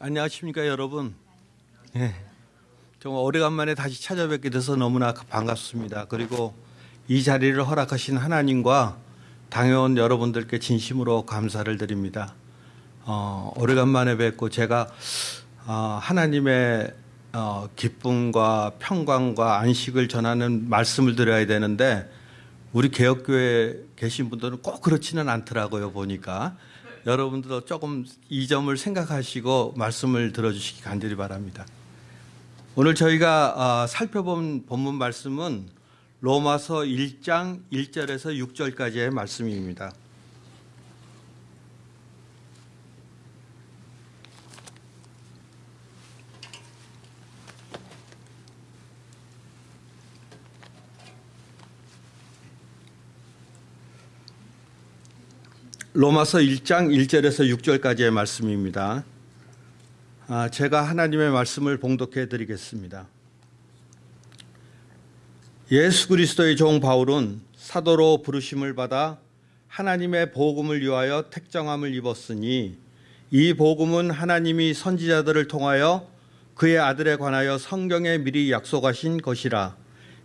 안녕하십니까 여러분. 예, 정말 오래간만에 다시 찾아뵙게 돼서 너무나 반갑습니다. 그리고 이 자리를 허락하신 하나님과 당회원 여러분들께 진심으로 감사를 드립니다. 어, 오래간만에 뵙고 제가 어, 하나님의 어, 기쁨과 평강과 안식을 전하는 말씀을 드려야 되는데 우리 개혁교회 계신 분들은 꼭 그렇지는 않더라고요 보니까 여러분들도 조금 이 점을 생각하시고 말씀을 들어주시기 간절히 바랍니다. 오늘 저희가 어, 살펴본 본문 말씀은 로마서 1장 1절에서 6절까지의 말씀입니다. 로마서 1장 1절에서 6절까지의 말씀입니다. 아, 제가 하나님의 말씀을 봉독해 드리겠습니다. 예수 그리스도의 종 바울은 사도로 부르심을 받아 하나님의 복음을 위하여 택정함을 입었으니 이 복음은 하나님이 선지자들을 통하여 그의 아들에 관하여 성경에 미리 약속하신 것이라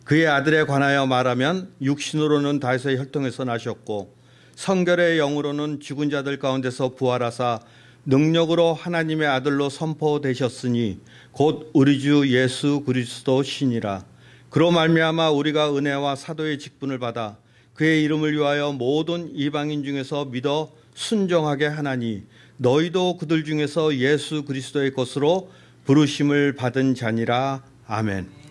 그의 아들에 관하여 말하면 육신으로는 다윗의 혈통에서 나셨고 성결의 영으로는 죽은 자들 가운데서 부활하사 능력으로 하나님의 아들로 선포되셨으니 곧 우리 주 예수 그리스도 신이라 그로 말미암아 우리가 은혜와 사도의 직분을 받아 그의 이름을 위하여 모든 이방인 중에서 믿어 순종하게 하나니 너희도 그들 중에서 예수 그리스도의 것으로 부르심을 받은 자니라 아멘.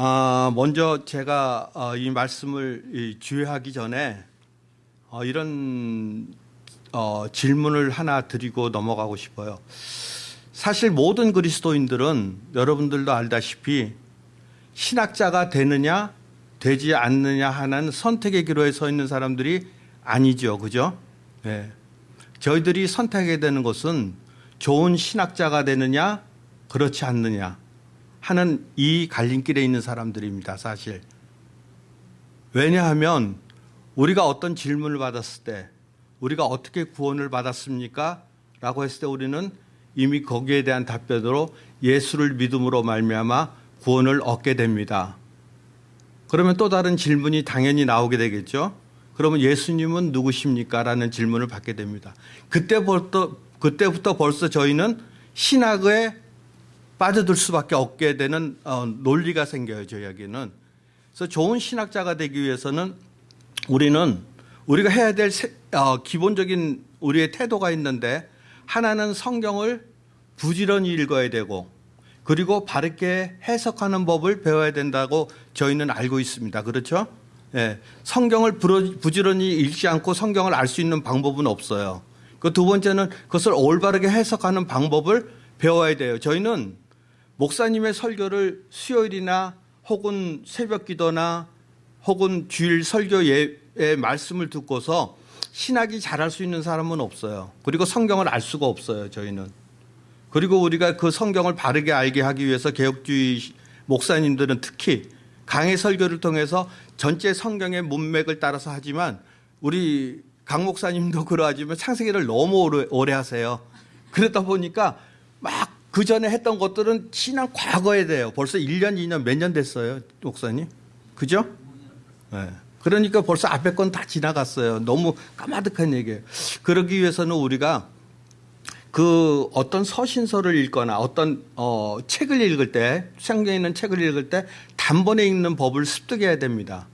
아, 먼저 제가 어, 이 말씀을 주의하기 전에 어, 이런 어, 질문을 하나 드리고 넘어가고 싶어요. 사실 모든 그리스도인들은 여러분들도 알다시피 신학자가 되느냐 되지 않느냐 하는 선택의 기로에 서 있는 사람들이 아니죠. 그죠? 네. 저희들이 선택하게 되는 것은 좋은 신학자가 되느냐 그렇지 않느냐 하는 이 갈림길에 있는 사람들입니다. 사실. 왜냐하면 우리가 어떤 질문을 받았을 때 우리가 어떻게 구원을 받았습니까? 라고 했을 때 우리는 이미 거기에 대한 답변으로 예수를 믿음으로 말미암아 구원을 얻게 됩니다. 그러면 또 다른 질문이 당연히 나오게 되겠죠. 그러면 예수님은 누구십니까? 라는 질문을 받게 됩니다. 그때부터, 그때부터 벌써 저희는 신학에 빠져들 수밖에 없게 되는 어, 논리가 생겨요. 저에게는. 그래서 좋은 신학자가 되기 위해서는 우리는 우리가 해야 될 세, 어, 기본적인 우리의 태도가 있는데 하나는 성경을 부지런히 읽어야 되고 그리고 바르게 해석하는 법을 배워야 된다고 저희는 알고 있습니다. 그렇죠? 예, 성경을 부지런히 읽지 않고 성경을 알 수 있는 방법은 없어요. 그 두 번째는 그것을 올바르게 해석하는 방법을 배워야 돼요. 저희는 목사님의 설교를 수요일이나 혹은 새벽 기도나 혹은 주일 설교의 말씀을 듣고서 신학이 잘할 수 있는 사람은 없어요. 그리고 성경을 알 수가 없어요. 저희는. 그리고 우리가 그 성경을 바르게 알게 하기 위해서 개혁주의 목사님들은 특히 강의 설교를 통해서 전체 성경의 문맥을 따라서 하지만 우리 강 목사님도 그러하지만 창세기를 너무 오래, 오래 하세요. 그러다 보니까 막 그 전에 했던 것들은 신앙 과거에 돼요. 벌써 1년, 2년, 몇 년 됐어요. 목사님. 그죠? 네. 그러니까 벌써 앞에 건 다 지나갔어요. 너무 까마득한 얘기예요. 그러기 위해서는 우리가 그 어떤 서신서를 읽거나 어떤 어 책을 읽을 때 성경에 있는 책을 읽을 때 단번에 읽는 법을 습득해야 됩니다.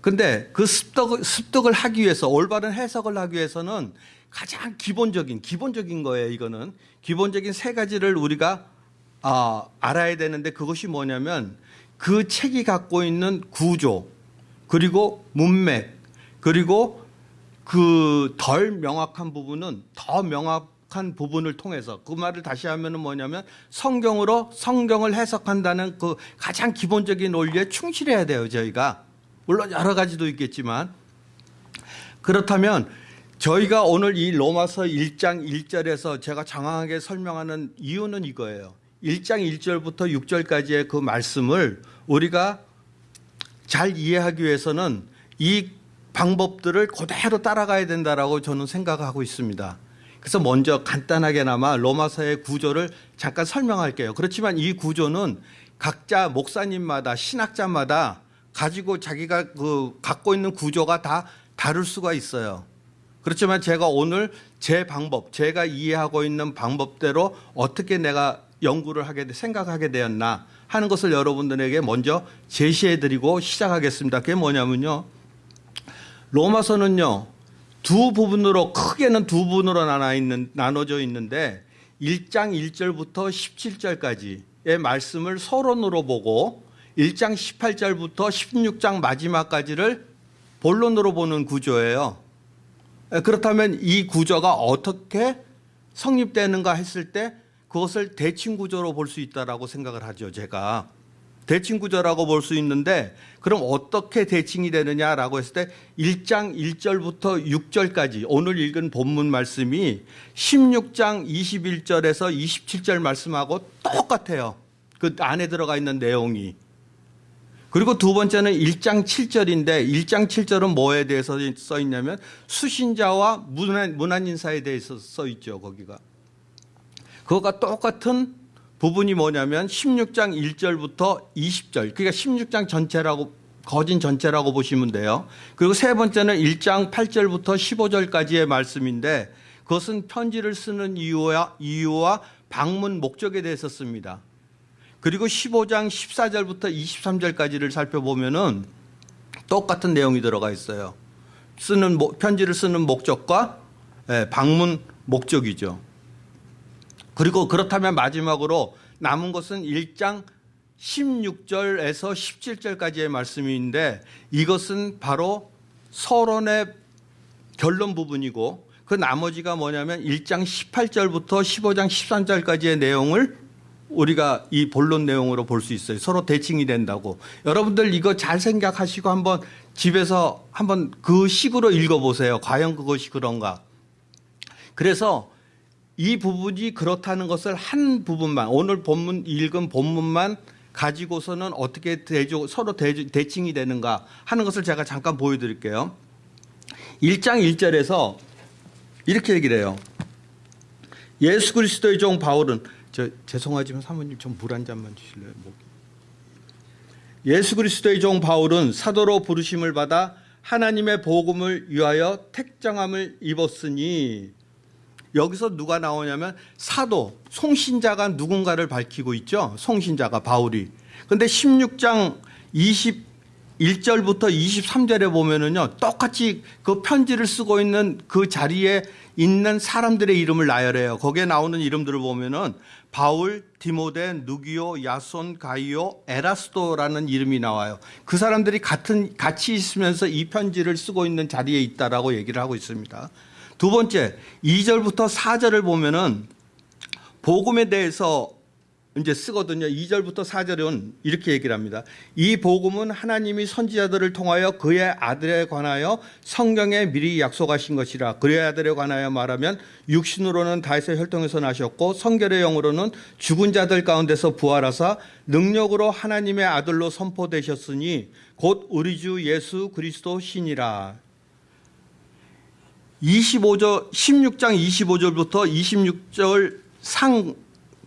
근데 그 습득, 습득을 하기 위해서 올바른 해석을 하기 위해서는 가장 기본적인 기본적인 거예요. 이거는 기본적인 세 가지를 우리가 아, 알아야 되는데 그것이 뭐냐면 그 책이 갖고 있는 구조 그리고 문맥 그리고 그 덜 명확한 부분은 더 명확한 부분을 통해서 그 말을 다시 하면은 뭐냐면 성경으로 성경을 해석한다는 그 가장 기본적인 논리에 충실해야 돼요 저희가 물론 여러 가지도 있겠지만 그렇다면 저희가 오늘 이 로마서 1장 1절에서 제가 장황하게 설명하는 이유는 이거예요. 1장 1절부터 6절까지의 그 말씀을 우리가 잘 이해하기 위해서는 이 방법들을 그대로 따라가야 된다라고 저는 생각하고 있습니다. 그래서 먼저 간단하게나마 로마서의 구조를 잠깐 설명할게요. 그렇지만 이 구조는 각자 목사님마다 신학자마다 가지고 자기가 그 갖고 있는 구조가 다 다를 수가 있어요. 그렇지만 제가 오늘 제 방법, 제가 이해하고 있는 방법대로 어떻게 내가 연구를 하게 돼- 생각하게 되었나 하는 것을 여러분들에게 먼저 제시해 드리고 시작하겠습니다. 그게 뭐냐면요. 로마서는요. 두 부분으로 크게는 두 부분으로 나눠 있는 나눠져 있는데 1장 1절부터 17절까지의 말씀을 서론으로 보고 1장 18절부터 16장 마지막까지를 본론으로 보는 구조예요. 에, 그렇다면 이 구조가 어떻게 성립되는가 했을 때 그것을 대칭 구조로 볼 수 있다라고 생각을 하죠, 제가. 대칭 구조라고 볼 수 있는데 그럼 어떻게 대칭이 되느냐라고 했을 때 1장 1절부터 6절까지 오늘 읽은 본문 말씀이 16장 21절에서 27절 말씀하고 똑같아요. 그 안에 들어가 있는 내용이. 그리고 두 번째는 1장 7절인데 1장 7절은 뭐에 대해서 써 있냐면 수신자와 문안, 문안 인사에 대해서 써 있죠, 거기가. 그거가 똑같은 부분이 뭐냐면 16장 1절부터 20절. 그러니까 16장 전체라고 거진 전체라고 보시면 돼요. 그리고 세 번째는 1장 8절부터 15절까지의 말씀인데 그것은 편지를 쓰는 이유와 이유와 방문 목적에 대해서 씁니다. 그리고 15장 14절부터 23절까지를 살펴보면은 똑같은 내용이 들어가 있어요. 쓰는 목- 편지를 쓰는 목적과 예, 방문 목적이죠. 그리고 그렇다면 마지막으로 남은 것은 1장 16절에서 17절까지의 말씀인데 이것은 바로 서론의 결론 부분이고 그 나머지가 뭐냐면 1장 18절부터 15장 13절까지의 내용을 우리가 이 본론 내용으로 볼 수 있어요. 서로 대칭이 된다고. 여러분들 이거 잘 생각하시고 한번 집에서 한번 그 식으로 읽어보세요. 과연 그것이 그런가. 그래서 이 부분이 그렇다는 것을 한 부분만 오늘 본문 읽은 본문만 가지고서는 어떻게 대조, 서로 대, 대칭이 되는가 하는 것을 제가 잠깐 보여드릴게요. 1장 1절에서 이렇게 얘기를 해요. 예수 그리스도의 종 바울은 저 죄송하지만 사모님 좀 물 한 잔만 주실래요? 목. 예수 그리스도의 종 바울은 사도로 부르심을 받아 하나님의 복음을 위하여 택정함을 입었으니 여기서 누가 나오냐면 사도 송신자가 누군가를 밝히고 있죠. 송신자가 바울이. 근데 16장 21절부터 23절에 보면은요. 똑같이 그 편지를 쓰고 있는 그 자리에 있는 사람들의 이름을 나열해요. 거기에 나오는 이름들을 보면은 바울, 디모데, 누기오, 야손, 가이오, 에라스도라는 이름이 나와요. 그 사람들이 같은 같이 있으면서 이 편지를 쓰고 있는 자리에 있다라고 얘기를 하고 있습니다. 두 번째, 2절부터 4절을 보면은 복음에 대해서 이제 쓰거든요. 2절부터 4절은 이렇게 얘기를 합니다. 이 복음은 하나님이 선지자들을 통하여 그의 아들에 관하여 성경에 미리 약속하신 것이라. 그의 아들에 관하여 말하면 육신으로는 다윗의 혈통에서 나셨고 성결의 영으로는 죽은 자들 가운데서 부활하사 능력으로 하나님의 아들로 선포되셨으니 곧 우리 주 예수 그리스도 신이라. 25절 16장 25절부터 26절 상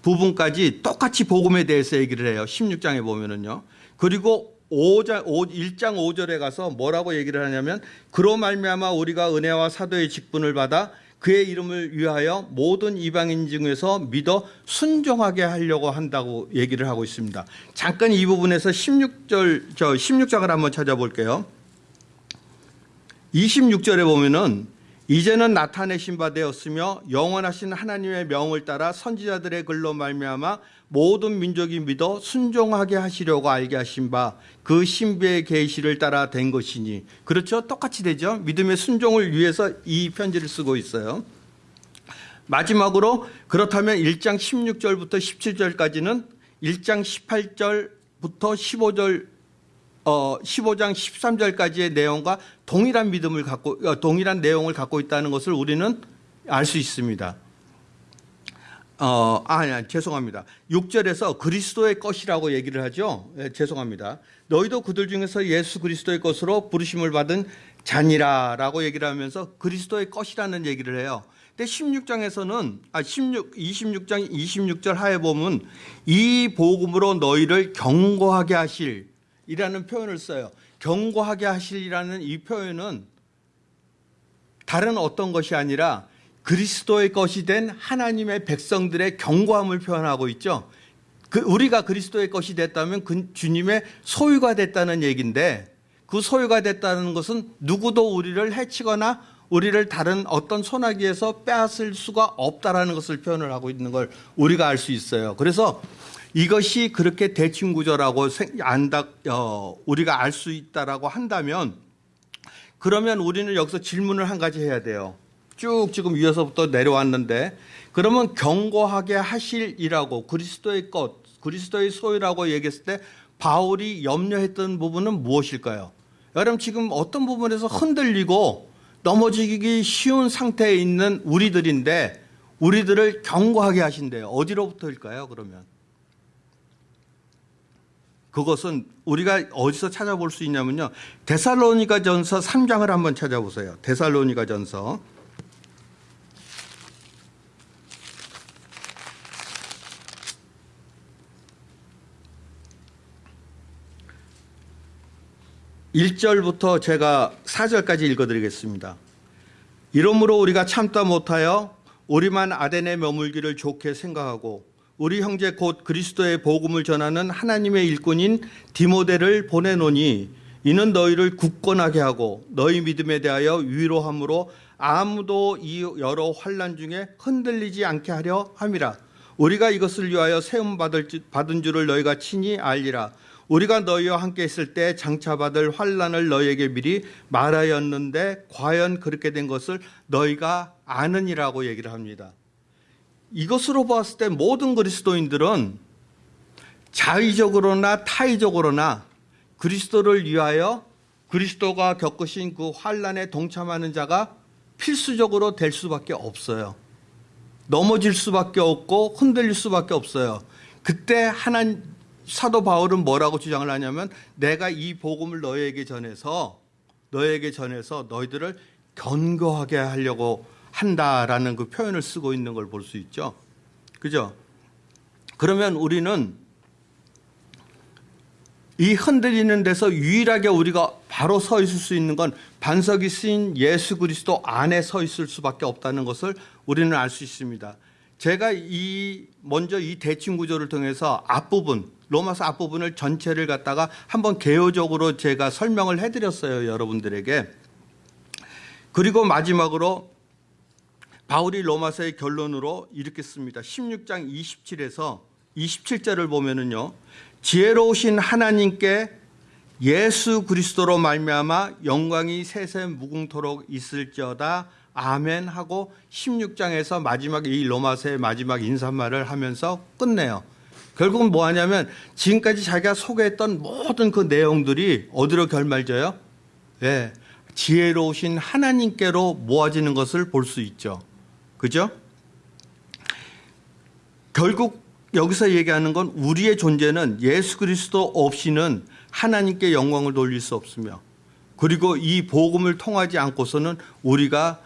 부분까지 똑같이 복음에 대해서 얘기를 해요. 16장에 보면은요. 그리고 5장 1장 5절에 가서 뭐라고 얘기를 하냐면 그로 말미암아 우리가 은혜와 사도의 직분을 받아 그의 이름을 위하여 모든 이방인 중에서 믿어 순종하게 하려고 한다고 얘기를 하고 있습니다. 잠깐 이 부분에서 16절 저 16장을 한번 찾아볼게요. 26절에 보면은 이제는 나타내신 바 되었으며 영원하신 하나님의 명을 따라 선지자들의 글로 말미암아 모든 민족이 믿어 순종하게 하시려고 알게 하신 바 그 신비의 계시를 따라 된 것이니 그렇죠? 똑같이 되죠? 믿음의 순종을 위해서 이 편지를 쓰고 있어요. 마지막으로 그렇다면 1장 16절부터 17절까지는 1장 18절부터 15절 어, 15장 13절까지의 내용과 동일한 믿음을 갖고 어, 동일한 내용을 갖고 있다는 것을 우리는 알 수 있습니다. 어, 아, 아니, 죄송합니다. 6절에서 그리스도의 것이라고 얘기를 하죠. 예, 죄송합니다. 너희도 그들 중에서 예수 그리스도의 것으로 부르심을 받은 자니라라고 얘기를 하면서 그리스도의 것이라는 얘기를 해요. 근데 16장에서는 아 16, 26장 26절 하에 보면 이 복음으로 너희를 경고하게 하실 이라는 표현을 써요. 경고하게 하실이라는 이 표현은 다른 어떤 것이 아니라 그리스도의 것이 된 하나님의 백성들의 경고함을 표현하고 있죠. 그 우리가 그리스도의 것이 됐다면 그 주님의 소유가 됐다는 얘기인데 그 소유가 됐다는 것은 누구도 우리를 해치거나 우리를 다른 어떤 소나기에서 빼앗을 수가 없다라는 것을 표현을 하고 있는 걸 우리가 알 수 있어요. 그래서 이것이 그렇게 대칭 구조라고 생- 안다 어, 우리가 알 수 있다라고 한다면 그러면 우리는 여기서 질문을 한 가지 해야 돼요. 쭉 지금 위에서부터 내려왔는데 그러면 경고하게 하실이라고 그리스도의 것, 그리스도의 소유라고 얘기했을 때 바울이 염려했던 부분은 무엇일까요? 여러분 지금 어떤 부분에서 흔들리고 넘어지기 쉬운 상태에 있는 우리들인데 우리들을 경고하게 하신대요. 어디로부터일까요? 그러면 그것은 우리가 어디서 찾아볼 수 있냐면요. 데살로니가 전서 3장을 한번 찾아보세요. 데살로니가 전서. 일절부터 제가 4절까지 읽어드리겠습니다. 이러므로 우리가 참다 못하여 우리만 아덴에 머물기를 좋게 생각하고 우리 형제 곧 그리스도의 복음을 전하는 하나님의 일꾼인 디모데를 보내노니 이는 너희를 굳건하게 하고 너희 믿음에 대하여 위로함으로 아무도 이 여러 환란 중에 흔들리지 않게 하려 함이라 우리가 이것을 위하여 세움 받을 줄- 받은 줄을 너희가 친히 알리라 우리가 너희와 함께 있을 때 장차 받을 환란을 너희에게 미리 말하였는데 과연 그렇게 된 것을 너희가 아느니라고 얘기를 합니다. 이것으로 봤을 때 모든 그리스도인들은 자의적으로나 타의적으로나 그리스도를 위하여 그리스도가 겪으신 그 환란에 동참하는 자가 필수적으로 될 수밖에 없어요. 넘어질 수밖에 없고 흔들릴 수밖에 없어요. 그때 하나 사도 바울은 뭐라고 주장을 하냐면 내가 이 복음을 너희에게 전해서 너희에게 전해서 너희들을 견고하게 하려고 한다라는 그 표현을 쓰고 있는 걸 볼 수 있죠. 그죠? 그러면 우리는 이 흔들리는 데서 유일하게 우리가 바로 서 있을 수 있는 건 반석이 쓰인 예수 그리스도 안에 서 있을 수밖에 없다는 것을 우리는 알 수 있습니다. 제가 이 먼저 이 대칭 구조를 통해서 앞부분 로마서 앞부분을 전체를 갖다가 한번 개요적으로 제가 설명을 해드렸어요 여러분들에게. 그리고 마지막으로 바울이 로마서의 결론으로 이렇게 씁니다. 16장 27에서 27절을 보면은요. 지혜로우신 하나님께 예수 그리스도로 말미암아 영광이 세세 무궁토록 있을지어다 아멘 하고 16장에서 마지막 이 로마서의 마지막 인사말을 하면서 끝내요. 결국은 뭐 하냐면 지금까지 자기가 소개했던 모든 그 내용들이 어디로 결말져요? 예. 지혜로우신 하나님께로 모아지는 것을 볼 수 있죠. 그죠? 결국 여기서 얘기하는 건 우리의 존재는 예수 그리스도 없이는 하나님께 영광을 돌릴 수 없으며 그리고 이 복음을 통하지 않고서는 우리가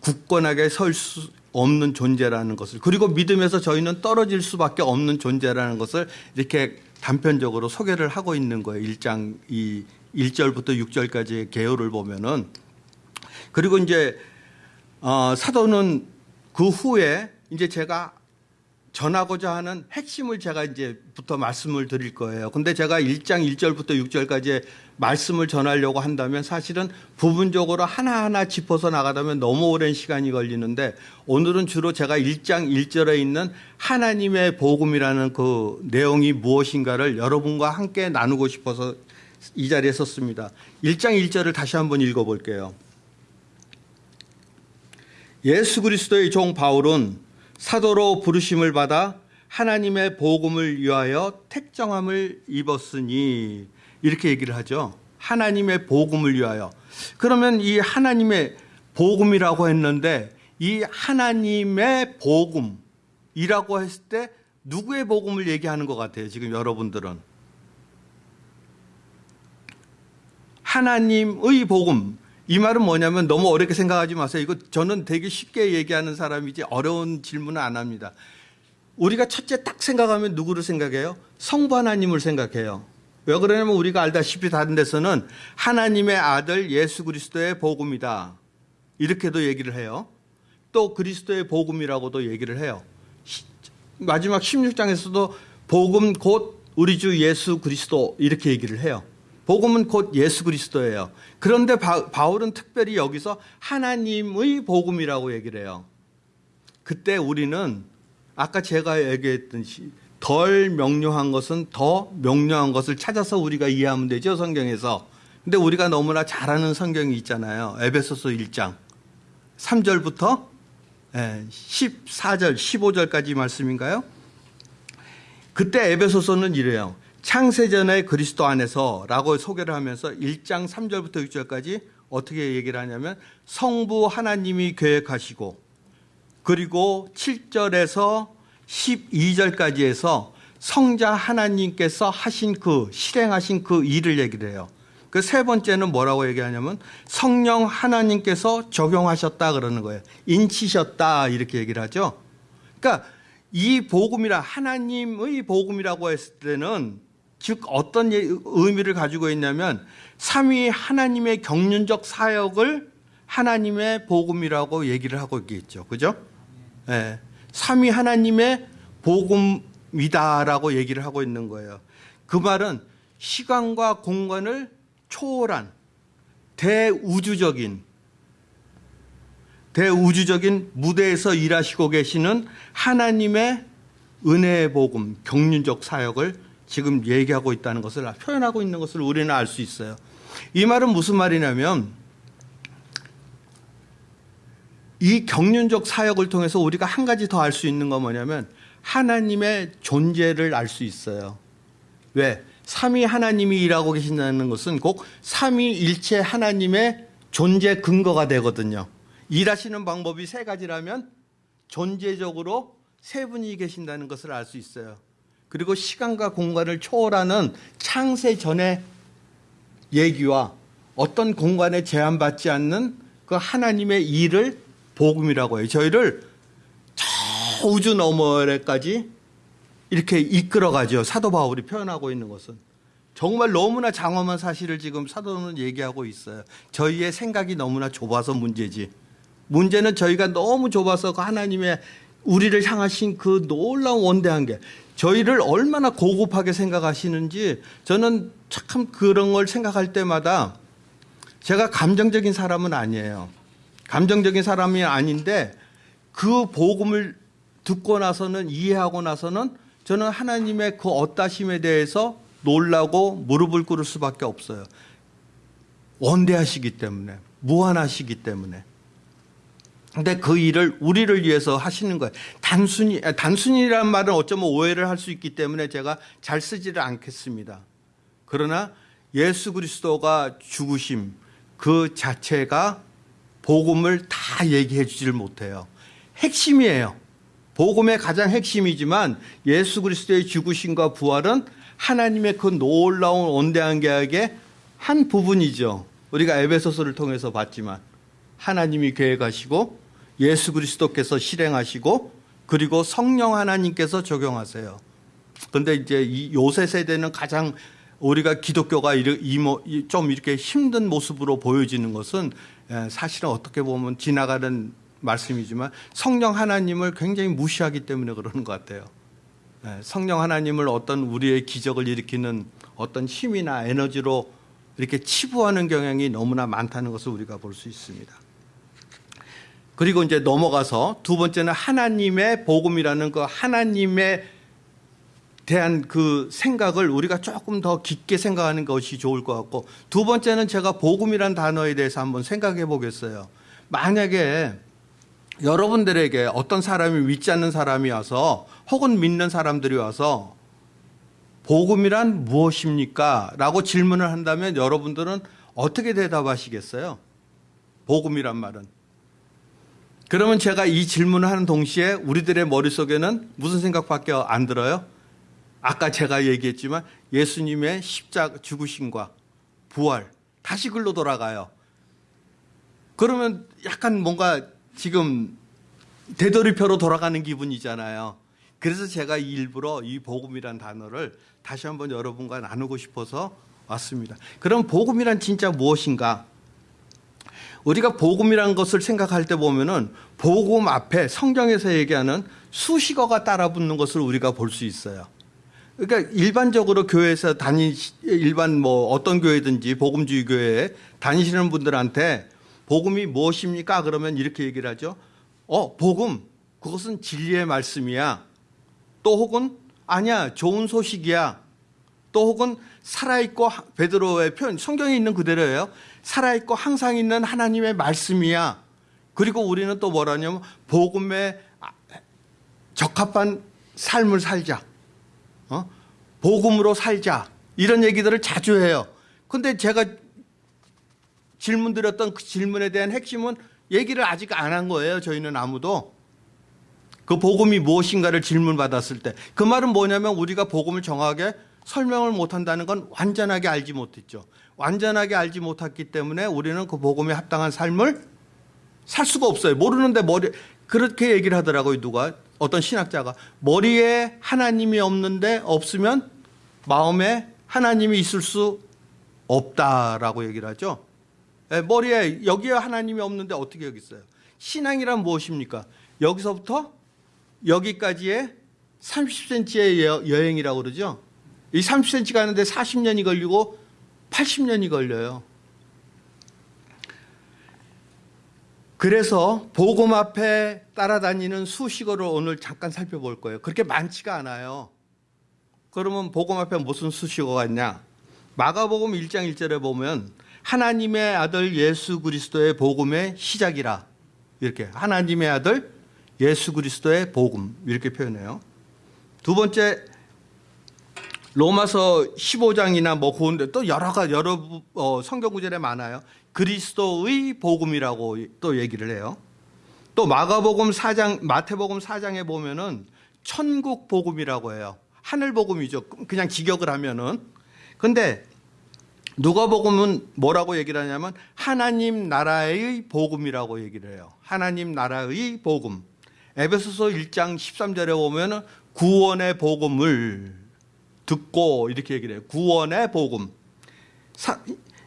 굳건하게 설 수 없는 존재라는 것을 그리고 믿음에서 저희는 떨어질 수밖에 없는 존재라는 것을 이렇게 단편적으로 소개를 하고 있는 거예요. 1장 이 1절부터 6절까지의 개요를 보면은 그리고 이제 어, 사도는 그 후에 이제 제가 전하고자 하는 핵심을 제가 이제부터 말씀을 드릴 거예요. 근데 제가 1장 1절부터 6절까지 말씀을 전하려고 한다면 사실은 부분적으로 하나하나 짚어서 나가다면 너무 오랜 시간이 걸리는데 오늘은 주로 제가 1장 1절에 있는 하나님의 복음이라는 그 내용이 무엇인가를 여러분과 함께 나누고 싶어서 이 자리에 섰습니다. 1장 1절을 다시 한번 읽어 볼게요. 예수 그리스도의 종 바울은 사도로 부르심을 받아 하나님의 복음을 위하여 택정함을 입었으니 이렇게 얘기를 하죠. 하나님의 복음을 위하여. 그러면 이 하나님의 복음이라고 했는데 이 하나님의 복음이라고 했을 때 누구의 복음을 얘기하는 것 같아요. 지금 여러분들은 하나님의 복음 이 말은 뭐냐면 너무 어렵게 생각하지 마세요. 이거 저는 되게 쉽게 얘기하는 사람이지 어려운 질문은 안 합니다. 우리가 첫째 딱 생각하면 누구를 생각해요? 성부 하나님을 생각해요. 왜 그러냐면 우리가 알다시피 다른 데서는 하나님의 아들 예수 그리스도의 복음이다. 이렇게도 얘기를 해요. 또 그리스도의 복음이라고도 얘기를 해요. 시- 마지막 16장에서도 복음 곧 우리 주 예수 그리스도 이렇게 얘기를 해요. 복음은 곧 예수 그리스도예요. 그런데 바, 바울은 특별히 여기서 하나님의 복음이라고 얘기를 해요. 그때 우리는 아까 제가 얘기했듯이 덜 명료한 것은 더 명료한 것을 찾아서 우리가 이해하면 되죠 성경에서. 근데 우리가 너무나 잘 아는 성경이 있잖아요. 에베소서 1장 3절부터 14절, 15절까지 말씀인가요? 그때 에베소서는 이래요. 창세전에 그리스도 안에서 라고 소개를 하면서 1장 3절부터 6절까지 어떻게 얘기를 하냐면 성부 하나님이 계획하시고 그리고 7절에서 12절까지 해서 성자 하나님께서 하신 그 실행하신 그 일을 얘기를 해요. 그 세 번째는 뭐라고 얘기하냐면 성령 하나님께서 적용하셨다 그러는 거예요. 인치셨다 이렇게 얘기를 하죠. 그러니까 이 복음이라 하나님의 복음이라고 했을 때는 즉 어떤 예- 의미를 가지고 있냐면 삼위 하나님의 경륜적 사역을 하나님의 복음이라고 얘기를 하고 있겠죠. 그죠? 예. 삼위 하나님의 복음이다라고 얘기를 하고 있는 거예요. 그 말은 시간과 공간을 초월한 대우주적인 대우주적인 무대에서 일하시고 계시는 하나님의 은혜의 복음, 경륜적 사역을 지금 얘기하고 있다는 것을 표현하고 있는 것을 우리는 알 수 있어요. 이 말은 무슨 말이냐면 이 경륜적 사역을 통해서 우리가 한 가지 더 알 수 있는 건 뭐냐면 하나님의 존재를 알 수 있어요. 왜? 삼위 하나님이 일하고 계신다는 것은 꼭 삼위일체 하나님의 존재 근거가 되거든요. 일하시는 방법이 세 가지라면 존재적으로 세 분이 계신다는 것을 알 수 있어요. 그리고 시간과 공간을 초월하는 창세 전의 얘기와 어떤 공간에 제한받지 않는 그 하나님의 일을 복음이라고 해요. 저희를 저 우주 너머에까지 이렇게 이끌어가죠. 사도 바울이 표현하고 있는 것은. 정말 너무나 장엄한 사실을 지금 사도는 얘기하고 있어요. 저희의 생각이 너무나 좁아서 문제지. 문제는 저희가 너무 좁아서 그 하나님의 우리를 향하신 그 놀라운 원대한 게 저희를 얼마나 고급하게 생각하시는지 저는 참 그런 걸 생각할 때마다 제가 감정적인 사람은 아니에요. 감정적인 사람이 아닌데 그 복음을 듣고 나서는 이해하고 나서는 저는 하나님의 그 어따심에 대해서 놀라고 무릎을 꿇을 수밖에 없어요. 원대하시기 때문에 무한하시기 때문에. 근데 그 일을 우리를 위해서 하시는 거예요. 단순히 아, 단순이라는 말은 어쩌면 오해를 할 수 있기 때문에 제가 잘 쓰지를 않겠습니다. 그러나 예수 그리스도가 죽으심 그 자체가 복음을 다 얘기해 주지를 못해요. 핵심이에요. 복음의 가장 핵심이지만 예수 그리스도의 죽으심과 부활은 하나님의 그 놀라운 원대한 계약의 한 부분이죠. 우리가 에베소서를 통해서 봤지만 하나님이 계획하시고 예수 그리스도께서 실행하시고 그리고 성령 하나님께서 적용하세요. 그런데 이제 이 요새 세대는 가장 우리가 기독교가 좀 이렇게 힘든 모습으로 보여지는 것은 예, 사실은 어떻게 보면 지나가는 말씀이지만 성령 하나님을 굉장히 무시하기 때문에 그러는 것 같아요. 예, 성령 하나님을 어떤 우리의 기적을 일으키는 어떤 힘이나 에너지로 이렇게 치부하는 경향이 너무나 많다는 것을 우리가 볼 수 있습니다. 그리고 이제 넘어가서 두 번째는 하나님의 복음이라는 그 하나님의 대한 그 생각을 우리가 조금 더 깊게 생각하는 것이 좋을 것 같고 두 번째는 제가 복음이란 단어에 대해서 한번 생각해 보겠어요. 만약에 여러분들에게 어떤 사람이 믿지 않는 사람이 와서 혹은 믿는 사람들이 와서 복음이란 무엇입니까? 라고 질문을 한다면 여러분들은 어떻게 대답하시겠어요? 복음이란 말은. 그러면 제가 이 질문을 하는 동시에 우리들의 머릿속에는 무슨 생각밖에 안 들어요? 아까 제가 얘기했지만 예수님의 십자가 죽으심과 부활 다시 글로 돌아가요. 그러면 약간 뭔가 지금 되돌이표로 돌아가는 기분이잖아요. 그래서 제가 일부러 이 복음이란 단어를 다시 한번 여러분과 나누고 싶어서 왔습니다. 그럼 복음이란 진짜 무엇인가? 우리가 복음이란 것을 생각할 때 보면은 복음 앞에 성경에서 얘기하는 수식어가 따라 붙는 것을 우리가 볼 수 있어요. 그러니까 일반적으로 교회에서 다니 일반 뭐 어떤 교회든지 복음주의 교회에 다니시는 분들한테 복음이 무엇입니까? 그러면 이렇게 얘기를 하죠. 어, 복음 그것은 진리의 말씀이야. 또 혹은 아니야 좋은 소식이야. 또 혹은 살아있고 베드로의 표현 성경에 있는 그대로예요. 살아있고 항상 있는 하나님의 말씀이야. 그리고 우리는 또 뭐라냐면 복음에 적합한 삶을 살자. 어? 복음으로 살자. 이런 얘기들을 자주 해요. 근데 제가 질문 드렸던 그 질문에 대한 핵심은 얘기를 아직 안 한 거예요. 저희는 아무도. 그 복음이 무엇인가를 질문 받았을 때. 그 말은 뭐냐면 우리가 복음을 정확하게 설명을 못 한다는 건 완전하게 알지 못했죠. 완전하게 알지 못했기 때문에 우리는 그 복음에 합당한 삶을 살 수가 없어요. 모르는데 머리, 그렇게 얘기를 하더라고요. 누가. 어떤 신학자가. 머리에 하나님이 없는데 없으면 마음에 하나님이 있을 수 없다라고 얘기를 하죠. 예, 머리에 여기에 하나님이 없는데 어떻게 여기 있어요? 신앙이란 무엇입니까? 여기서부터 여기까지의 30cm의 여행이라고 그러죠. 이 30cm 가는데 40년이 걸리고 80년이 걸려요. 그래서 복음 앞에 따라다니는 수식어를 오늘 잠깐 살펴볼 거예요. 그렇게 많지가 않아요. 그러면 복음 앞에 무슨 수식어가 있냐? 마가복음 1장 1절에 보면 하나님의 아들 예수 그리스도의 복음의 시작이라 이렇게 하나님의 아들 예수 그리스도의 복음 이렇게 표현해요. 두 번째 로마서 15장이나 뭐 그런데 또 여러 가지 여러 어, 성경 구절에 많아요. 그리스도의 복음이라고 또 얘기를 해요. 또 마가복음 4장 마태복음 4장에 보면은 천국 복음이라고 해요. 하늘 복음이죠. 그냥 직역을 하면은. 근데 누가복음은 뭐라고 얘기를 하냐면 하나님 나라의 복음이라고 얘기를 해요. 하나님 나라의 복음. 에베소서 1장 13절에 보면은 구원의 복음을 듣고 이렇게 얘기를 해요. 구원의 복음. 사,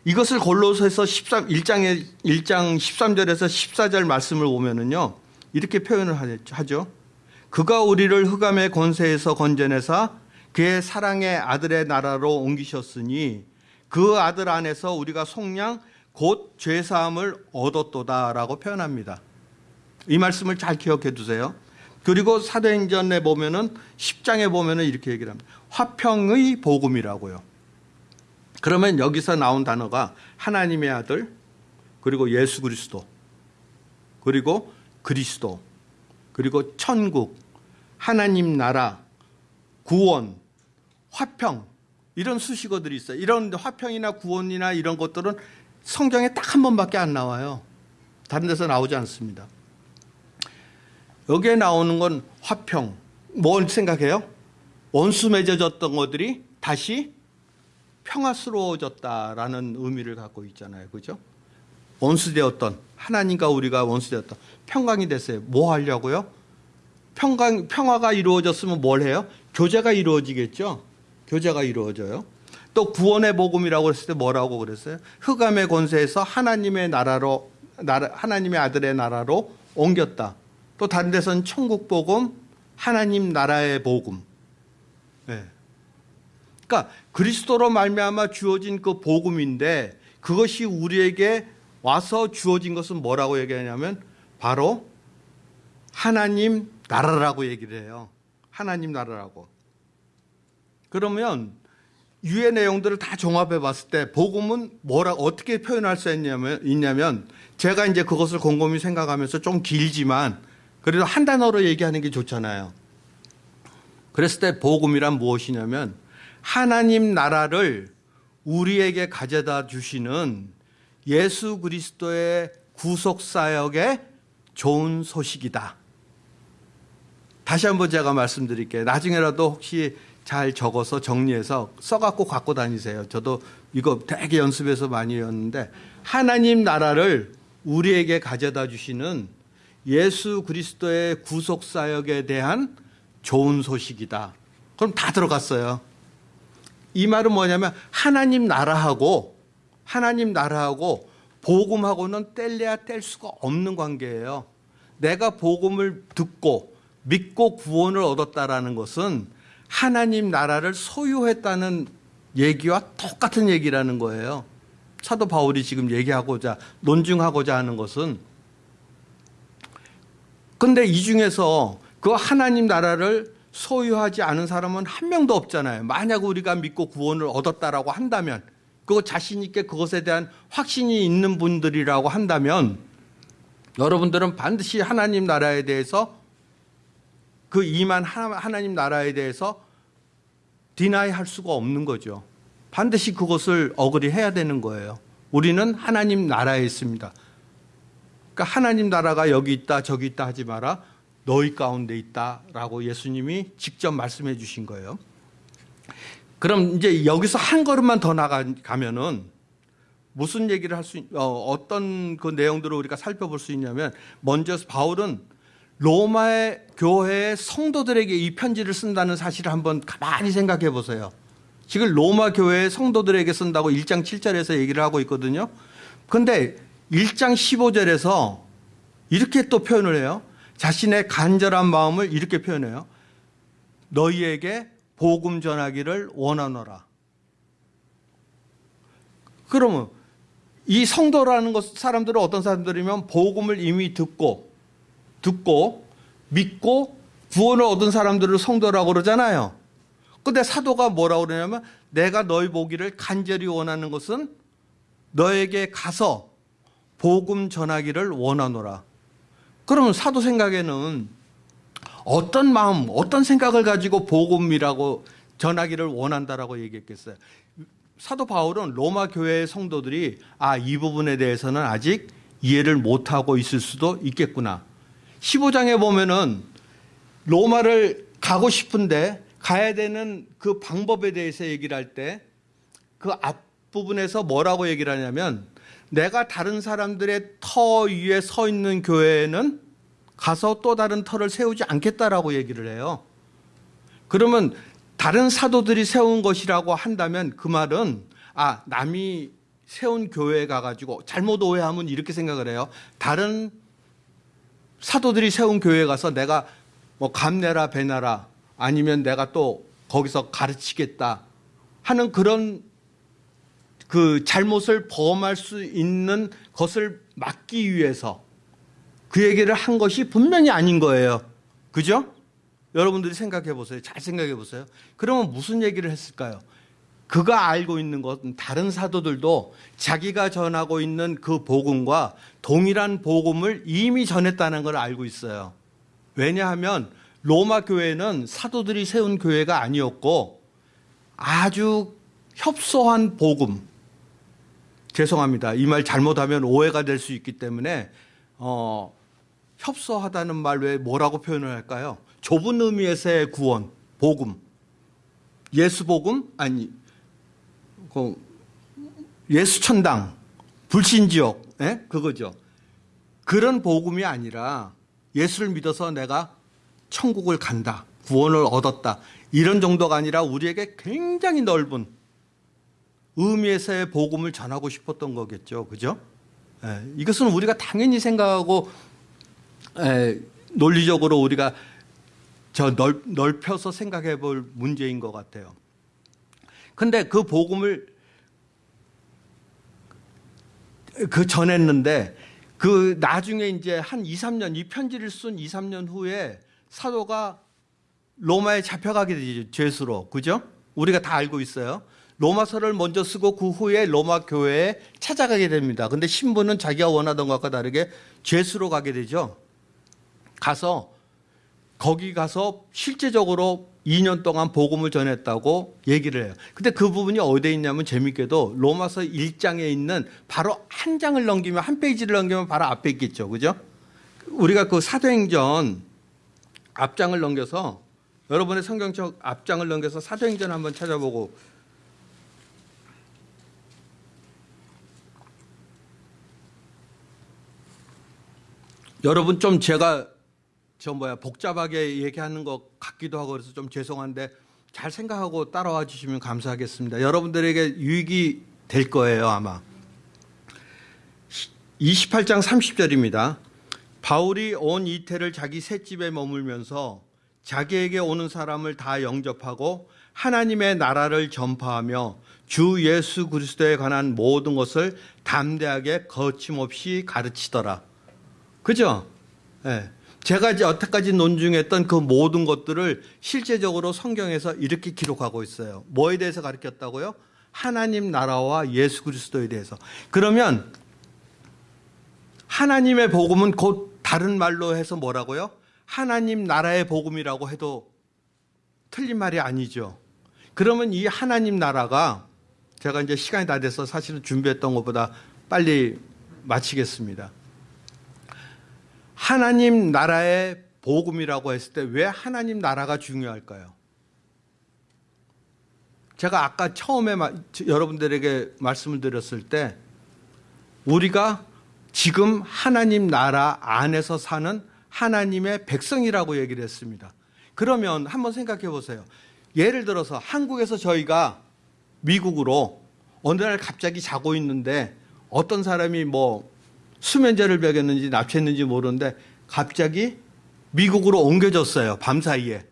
이것을 골로새서 13 1장에 1장 13절에서 14절 말씀을 보면은요. 이렇게 표현을 하죠. 그가 우리를 흑암의 권세에서 건져내사 그의 사랑의 아들의 나라로 옮기셨으니 그 아들 안에서 우리가 속량 곧 죄사함을 얻었도다라고 표현합니다. 이 말씀을 잘 기억해 두세요. 그리고 사도행전에 보면은 10장에 보면은 이렇게 얘기를 합니다. 화평의 복음이라고요. 그러면 여기서 나온 단어가 하나님의 아들 그리고 예수 그리스도 그리고 그리스도 그리고 천국 하나님 나라 구원 화평 이런 수식어들이 있어요. 이런 화평이나 구원이나 이런 것들은 성경에 딱 한 번밖에 안 나와요. 다른 데서 나오지 않습니다. 여기에 나오는 건 화평. 뭘 생각해요? 원수 맺어졌던 것들이 다시 평화스러워졌다라는 의미를 갖고 있잖아요. 그죠? 원수되었던 하나님과 우리가 원수되었던 평강이 됐어요. 뭐 하려고요? 평강 평화가 이루어졌으면 뭘 해요? 교제가 이루어지겠죠. 교제가 이루어져요. 또 구원의 복음이라고 했을 때 뭐라고 그랬어요? 흑암의 권세에서 하나님의 나라로 나라, 하나님의 아들의 나라로 옮겼다. 또 다른 데서는 천국 복음, 하나님 나라의 복음. 네. 그러니까 그리스도로 말미암아 주어진 그 복음인데 그것이 우리에게 와서 주어진 것은 뭐라고 얘기하냐면 바로 하나님 나라라고 얘기를 해요. 하나님 나라라고. 그러면 유의 내용들을 다 종합해 봤을 때 복음은 뭐라 어떻게 표현할 수 있냐면, 있냐면 제가 이제 그것을 곰곰이 생각하면서 좀 길지만 그래도 한 단어로 얘기하는 게 좋잖아요. 그랬을 때 복음이란 무엇이냐면 하나님 나라를 우리에게 가져다 주시는 예수 그리스도의 구속 사역의 좋은 소식이다. 다시 한번 제가 말씀드릴게요. 나중에라도 혹시 잘 적어서 정리해서 써갖고 갖고 다니세요. 저도 이거 되게 연습해서 많이 했는데 하나님 나라를 우리에게 가져다 주시는 예수 그리스도의 구속 사역에 대한 좋은 소식이다. 그럼 다 들어갔어요. 이 말은 뭐냐면 하나님 나라하고 하나님 나라하고 복음하고는 뗄래야 뗄 수가 없는 관계예요. 내가 복음을 듣고 믿고 구원을 얻었다라는 것은 하나님 나라를 소유했다는 얘기와 똑같은 얘기라는 거예요. 사도 바울이 지금 얘기하고자 논증하고자 하는 것은 근데 이 중에서 그 하나님 나라를 소유하지 않은 사람은 한 명도 없잖아요. 만약 우리가 믿고 구원을 얻었다라고 한다면 그거 자신 있게 그것에 대한 확신이 있는 분들이라고 한다면 여러분들은 반드시 하나님 나라에 대해서 그 이만 하나님 나라에 대해서 디나이 할 수가 없는 거죠. 반드시 그것을 어그리 해야 되는 거예요. 우리는 하나님 나라에 있습니다. 그러니까 하나님 나라가 여기 있다 저기 있다 하지 마라. 너희 가운데 있다라고 예수님이 직접 말씀해 주신 거예요. 그럼 이제 여기서 한 걸음만 더 나가면은 무슨 얘기를 할 수, 어, 어떤 그 내용들을 우리가 살펴볼 수 있냐면 먼저 바울은 로마의 교회의 성도들에게 이 편지를 쓴다는 사실을 한번 가만히 생각해 보세요. 지금 로마 교회의 성도들에게 쓴다고 1장 7절에서 얘기를 하고 있거든요. 근데 1장 15절에서 이렇게 또 표현을 해요. 자신의 간절한 마음을 이렇게 표현해요. 너희에게 복음 전하기를 원하노라. 그러면 이 성도라는 것 사람들은 어떤 사람들이면 복음을 이미 듣고 듣고 믿고 구원을 얻은 사람들을 성도라고 그러잖아요. 근데 사도가 뭐라고 그러냐면 내가 너희 보기를 간절히 원하는 것은 너에게 가서 복음 전하기를 원하노라. 그러면 사도 생각에는 어떤 마음, 어떤 생각을 가지고 복음이라고 전하기를 원한다라고 얘기했겠어요. 사도 바울은 로마 교회의 성도들이 아, 이 부분에 대해서는 아직 이해를 못하고 있을 수도 있겠구나. 15장에 보면은 로마를 가고 싶은데 가야 되는 그 방법에 대해서 얘기를 할 때 그 앞부분에서 뭐라고 얘기를 하냐면 내가 다른 사람들의 터 위에 서 있는 교회에는 가서 또 다른 터를 세우지 않겠다라고 얘기를 해요. 그러면 다른 사도들이 세운 것이라고 한다면 그 말은 아 남이 세운 교회에 가가지고 잘못 오해하면 이렇게 생각을 해요. 다른 사도들이 세운 교회에 가서 내가 뭐 감내라 배나라 아니면 내가 또 거기서 가르치겠다 하는 그런 그 잘못을 범할 수 있는 것을 막기 위해서 그 얘기를 한 것이 분명히 아닌 거예요. 그죠? 여러분들이 생각해 보세요. 잘 생각해 보세요. 그러면 무슨 얘기를 했을까요? 그가 알고 있는 것은 다른 사도들도 자기가 전하고 있는 그 복음과 동일한 복음을 이미 전했다는 걸 알고 있어요. 왜냐하면 로마 교회는 사도들이 세운 교회가 아니었고 아주 협소한 복음. 죄송합니다. 이 말 잘못하면 오해가 될 수 있기 때문에 어, 협소하다는 말 외에 뭐라고 표현을 할까요? 좁은 의미에서의 구원, 복음. 예수 복음 아니 그 예수 천당, 불신 지옥, 예? 그거죠. 그런 복음이 아니라 예수를 믿어서 내가 천국을 간다, 구원을 얻었다 이런 정도가 아니라 우리에게 굉장히 넓은 의미에서의 복음을 전하고 싶었던 거겠죠, 그죠? 예, 이것은 우리가 당연히 생각하고 예, 논리적으로 우리가 저 넓, 넓혀서 생각해 볼 문제인 것 같아요. 근데 그 복음을 그 전했는데 그 나중에 이제 한 2, 3년 이 편지를 쓴 2, 3년 후에 사도가 로마에 잡혀가게 되죠. 죄수로. 그죠? 우리가 다 알고 있어요. 로마서를 먼저 쓰고 그 후에 로마 교회에 찾아가게 됩니다. 근데 신부는 자기가 원하던 것과 다르게 죄수로 가게 되죠. 가서 거기 가서 실제적으로 2년 동안 복음을 전했다고 얘기를 해요. 근데 그 부분이 어디에 있냐면 재밌게도 로마서 1장에 있는 바로 한 장을 넘기면 한 페이지를 넘기면 바로 앞에 있겠죠. 그죠? 우리가 그 사도행전 앞장을 넘겨서 여러분의 성경책 앞장을 넘겨서 사도행전 한번 찾아보고 여러분 좀 제가 저 뭐야 복잡하게 얘기하는 것 같기도 하고 그래서 좀 죄송한데 잘 생각하고 따라와 주시면 감사하겠습니다. 여러분들에게 유익이 될 거예요 아마. 28장 30절입니다. 바울이 온 이태를 자기 셋집에 머물면서 자기에게 오는 사람을 다 영접하고 하나님의 나라를 전파하며 주 예수 그리스도에 관한 모든 것을 담대하게 거침없이 가르치더라. 그죠? 예. 제가 이제 여태까지 논중했던 그 모든 것들을 실제적으로 성경에서 이렇게 기록하고 있어요. 뭐에 대해서 가르쳤다고요? 하나님 나라와 예수 그리스도에 대해서. 그러면 하나님의 복음은 곧 다른 말로 해서 뭐라고요? 하나님 나라의 복음이라고 해도 틀린 말이 아니죠. 그러면 이 하나님 나라가 제가 이제 시간이 다 돼서 사실은 준비했던 것보다 빨리 마치겠습니다. 하나님 나라의 복음이라고 했을 때 왜 하나님 나라가 중요할까요? 제가 아까 처음에 마- 여러분들에게 말씀을 드렸을 때 우리가 지금 하나님 나라 안에서 사는 하나님의 백성이라고 얘기를 했습니다. 그러면 한번 생각해 보세요. 예를 들어서 한국에서 저희가 미국으로 어느 날 갑자기 자고 있는데 어떤 사람이 뭐 수면제를 먹였는지 납치했는지 모르는데 갑자기 미국으로 옮겨졌어요. 밤사이에.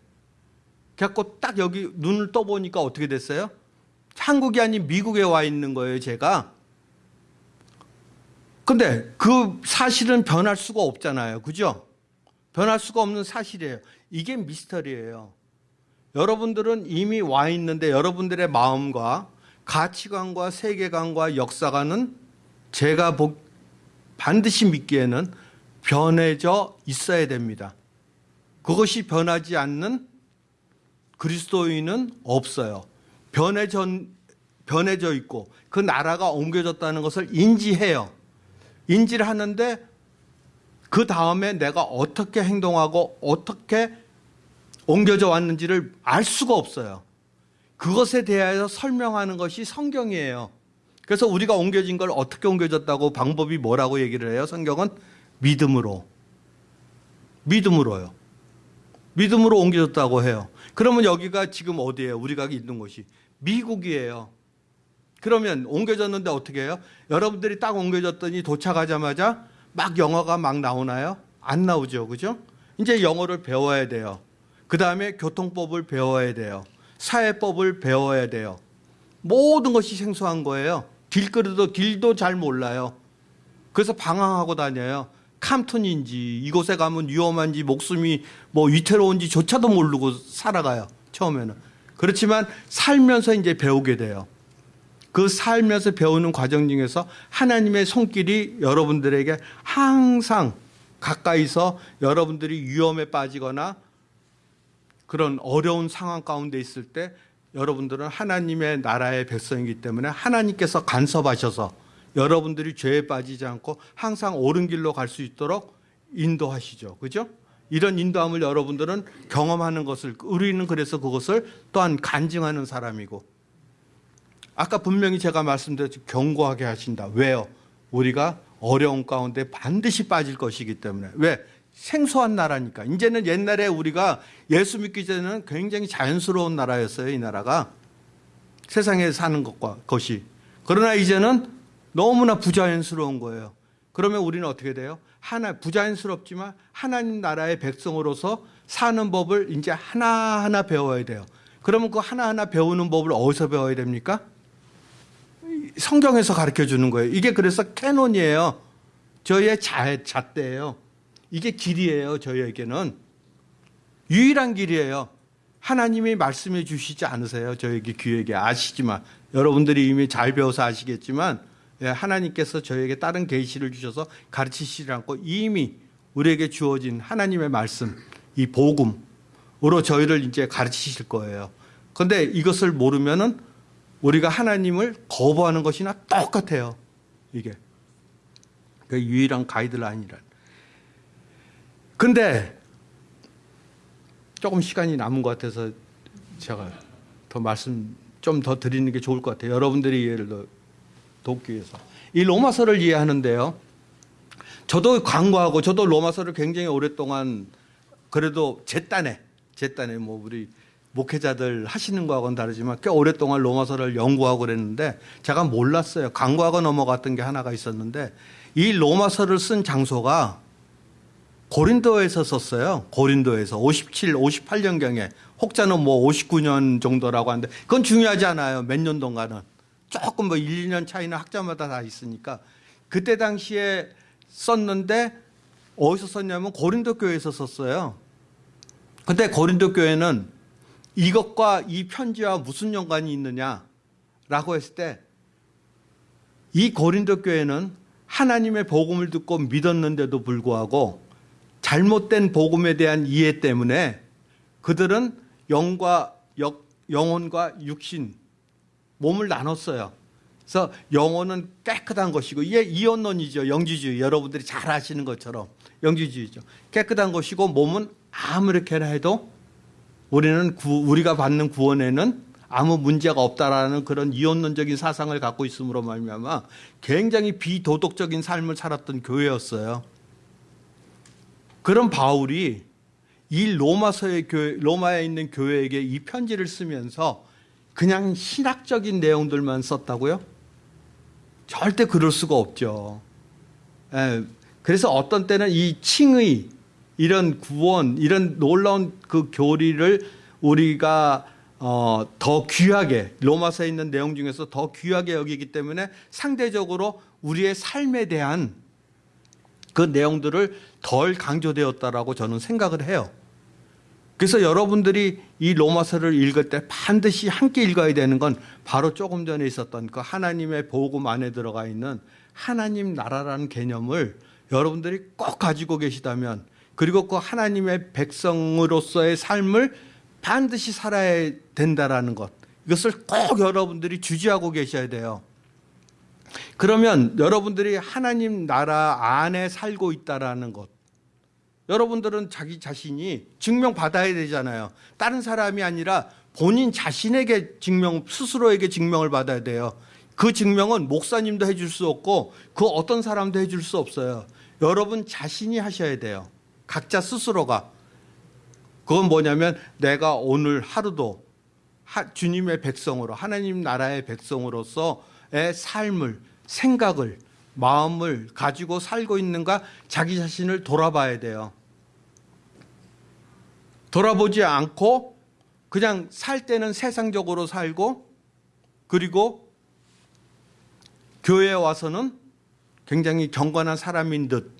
그래갖고 딱 여기 눈을 떠보니까 어떻게 됐어요? 한국이 아닌 미국에 와 있는 거예요, 제가. 근데 그 사실은 변할 수가 없잖아요. 그죠? 변할 수가 없는 사실이에요. 이게 미스터리예요. 여러분들은 이미 와 있는데 여러분들의 마음과 가치관과 세계관과 역사관은 제가 보- 반드시 믿기에는 변해져 있어야 됩니다. 그것이 변하지 않는 그리스도인은 없어요. 변해져, 변해져 있고 그 나라가 옮겨졌다는 것을 인지해요. 인지를 하는데 그 다음에 내가 어떻게 행동하고 어떻게 옮겨져 왔는지를 알 수가 없어요. 그것에 대하여 설명하는 것이 성경이에요. 그래서 우리가 옮겨진 걸 어떻게 옮겨졌다고 방법이 뭐라고 얘기를 해요? 성경은 믿음으로. 믿음으로요. 믿음으로 옮겨졌다고 해요. 그러면 여기가 지금 어디예요? 우리가 있는 곳이 미국이에요. 그러면 옮겨졌는데 어떻게 해요? 여러분들이 딱 옮겨졌더니 도착하자마자 막 영어가 막 나오나요? 안 나오죠. 그죠? 이제 영어를 배워야 돼요. 그 다음에 교통법을 배워야 돼요. 사회법을 배워야 돼요. 모든 것이 생소한 거예요. 길거리도 길도 잘 몰라요. 그래서 방황하고 다녀요. 캄튼인지 이곳에 가면 위험한지 목숨이 뭐 위태로운지 조차도 모르고 살아가요. 처음에는. 그렇지만 살면서 이제 배우게 돼요. 그 살면서 배우는 과정 중에서 하나님의 손길이 여러분들에게 항상 가까이서 여러분들이 위험에 빠지거나 그런 어려운 상황 가운데 있을 때 여러분들은 하나님의 나라의 백성이기 때문에 하나님께서 간섭하셔서 여러분들이 죄에 빠지지 않고 항상 옳은 길로 갈 수 있도록 인도하시죠. 그죠? 이런 인도함을 여러분들은 경험하는 것을 우리는 그래서 그것을 또한 간증하는 사람이고 아까 분명히 제가 말씀드렸죠. 경고하게 하신다. 왜요? 우리가 어려운 가운데 반드시 빠질 것이기 때문에. 왜? 생소한 나라니까. 이제는 옛날에 우리가 예수 믿기 전에는 굉장히 자연스러운 나라였어요. 이 나라가. 세상에 사는 것과 것이. 그러나 이제는 너무나 부자연스러운 거예요. 그러면 우리는 어떻게 돼요? 하나 부자연스럽지만 하나님 나라의 백성으로서 사는 법을 이제 하나하나 배워야 돼요. 그러면 그 하나하나 배우는 법을 어디서 배워야 됩니까? 성경에서 가르쳐 주는 거예요. 이게 그래서 캐논이에요. 저희의 자, 잣대예요. 이게 길이에요. 저희에게는 유일한 길이에요. 하나님이 말씀해 주시지 않으세요. 저에게 귀에게 아시지만 여러분들이 이미 잘 배워서 아시겠지만 예, 하나님께서 저에게 다른 계시를 주셔서 가르치시지 않고 이미 우리에게 주어진 하나님의 말씀, 이 복음으로 저희를 이제 가르치실 거예요. 그런데 이것을 모르면은 우리가 하나님을 거부하는 것이나 똑같아요. 이게 그 유일한 가이드라인이란. 근데 조금 시간이 남은 것 같아서 제가 더 말씀 좀 더 드리는 게 좋을 것 같아요. 여러분들이 이해를 더 돕기 위해서. 이 로마서를 이해하는데요. 저도 광고하고 저도 로마서를 굉장히 오랫동안 그래도 제 딴에 제 딴에 뭐 우리 목회자들 하시는 거하고는 다르지만 꽤 오랫동안 로마서를 연구하고 그랬는데 제가 몰랐어요. 광고하고 넘어갔던 게 하나가 있었는데 이 로마서를 쓴 장소가 고린도에서 썼어요. 고린도에서 57, 58년경에 혹자는 뭐 59년 정도라고 하는데 그건 중요하지 않아요. 몇 년 동안은 조금 뭐 1, 2년 차이는 학자마다 다 있으니까 그때 당시에 썼는데 어디서 썼냐면 고린도 교회에서 썼어요. 근데 고린도 교회는 이것과 이 편지와 무슨 연관이 있느냐라고 했을 때 이 고린도 교회는 하나님의 복음을 듣고 믿었는데도 불구하고 잘못된 복음에 대한 이해 때문에 그들은 영과 역, 영혼과 육신 몸을 나눴어요. 그래서 영혼은 깨끗한 것이고 이게 이언론이죠. 영지주의 여러분들이 잘 아시는 것처럼 영지주의죠. 깨끗한 것이고 몸은 아무렇게나 해도 우리는 구, 우리가 받는 구원에는 아무 문제가 없다라는 그런 이언론적인 사상을 갖고 있음으로 말미암아 굉장히 비도덕적인 삶을 살았던 교회였어요. 그런 바울이 이 로마서의 교회, 로마에 있는 교회에게 이 편지를 쓰면서 그냥 신학적인 내용들만 썼다고요? 절대 그럴 수가 없죠. 예, 그래서 어떤 때는 이 칭의, 이런 구원, 이런 놀라운 그 교리를 우리가 어, 더 귀하게 로마서에 있는 내용 중에서 더 귀하게 여기기 때문에 상대적으로 우리의 삶에 대한 그 내용들을 덜 강조되었다라고 저는 생각을 해요. 그래서 여러분들이 이 로마서를 읽을 때 반드시 함께 읽어야 되는 건 바로 조금 전에 있었던 그 하나님의 복음 안에 들어가 있는 하나님 나라라는 개념을 여러분들이 꼭 가지고 계시다면 그리고 그 하나님의 백성으로서의 삶을 반드시 살아야 된다라는 것 이것을 꼭 여러분들이 주지하고 계셔야 돼요. 그러면 여러분들이 하나님 나라 안에 살고 있다라는 것 여러분들은 자기 자신이 증명받아야 되잖아요. 다른 사람이 아니라 본인 자신에게 증명, 스스로에게 증명을 받아야 돼요. 그 증명은 목사님도 해줄 수 없고 그 어떤 사람도 해줄 수 없어요. 여러분 자신이 하셔야 돼요. 각자 스스로가. 그건 뭐냐면 내가 오늘 하루도 주님의 백성으로 하나님 나라의 백성으로서의 삶을 생각을 마음을 가지고 살고 있는가 자기 자신을 돌아봐야 돼요. 돌아보지 않고 그냥 살 때는 세상적으로 살고 그리고 교회에 와서는 굉장히 경건한 사람인 듯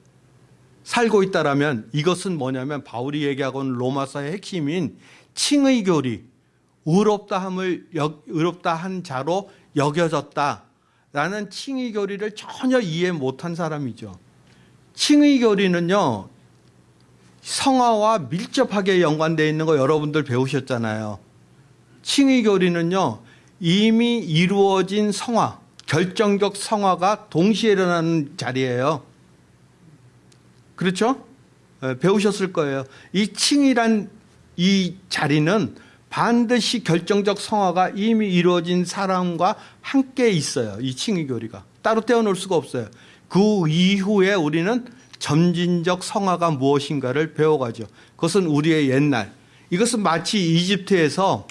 살고 있다라면 이것은 뭐냐면 바울이 얘기하고 있는 로마서의 핵심인 칭의 교리, 의롭다함을 의롭다 한 자로 여겨졌다라는 칭의 교리를 전혀 이해 못한 사람이죠. 칭의 교리는요 성화와 밀접하게 연관되어 있는 거 여러분들 배우셨잖아요. 칭의 교리는요 이미 이루어진 성화, 결정적 성화가 동시에 일어나는 자리예요. 그렇죠? 배우셨을 거예요. 이 칭이란 이 자리는 반드시 결정적 성화가 이미 이루어진 사람과 함께 있어요. 이 칭의 교리가. 따로 떼어놓을 수가 없어요. 그 이후에 우리는 점진적 성화가 무엇인가를 배워가죠. 그것은 우리의 옛날. 이것은 마치 이집트에서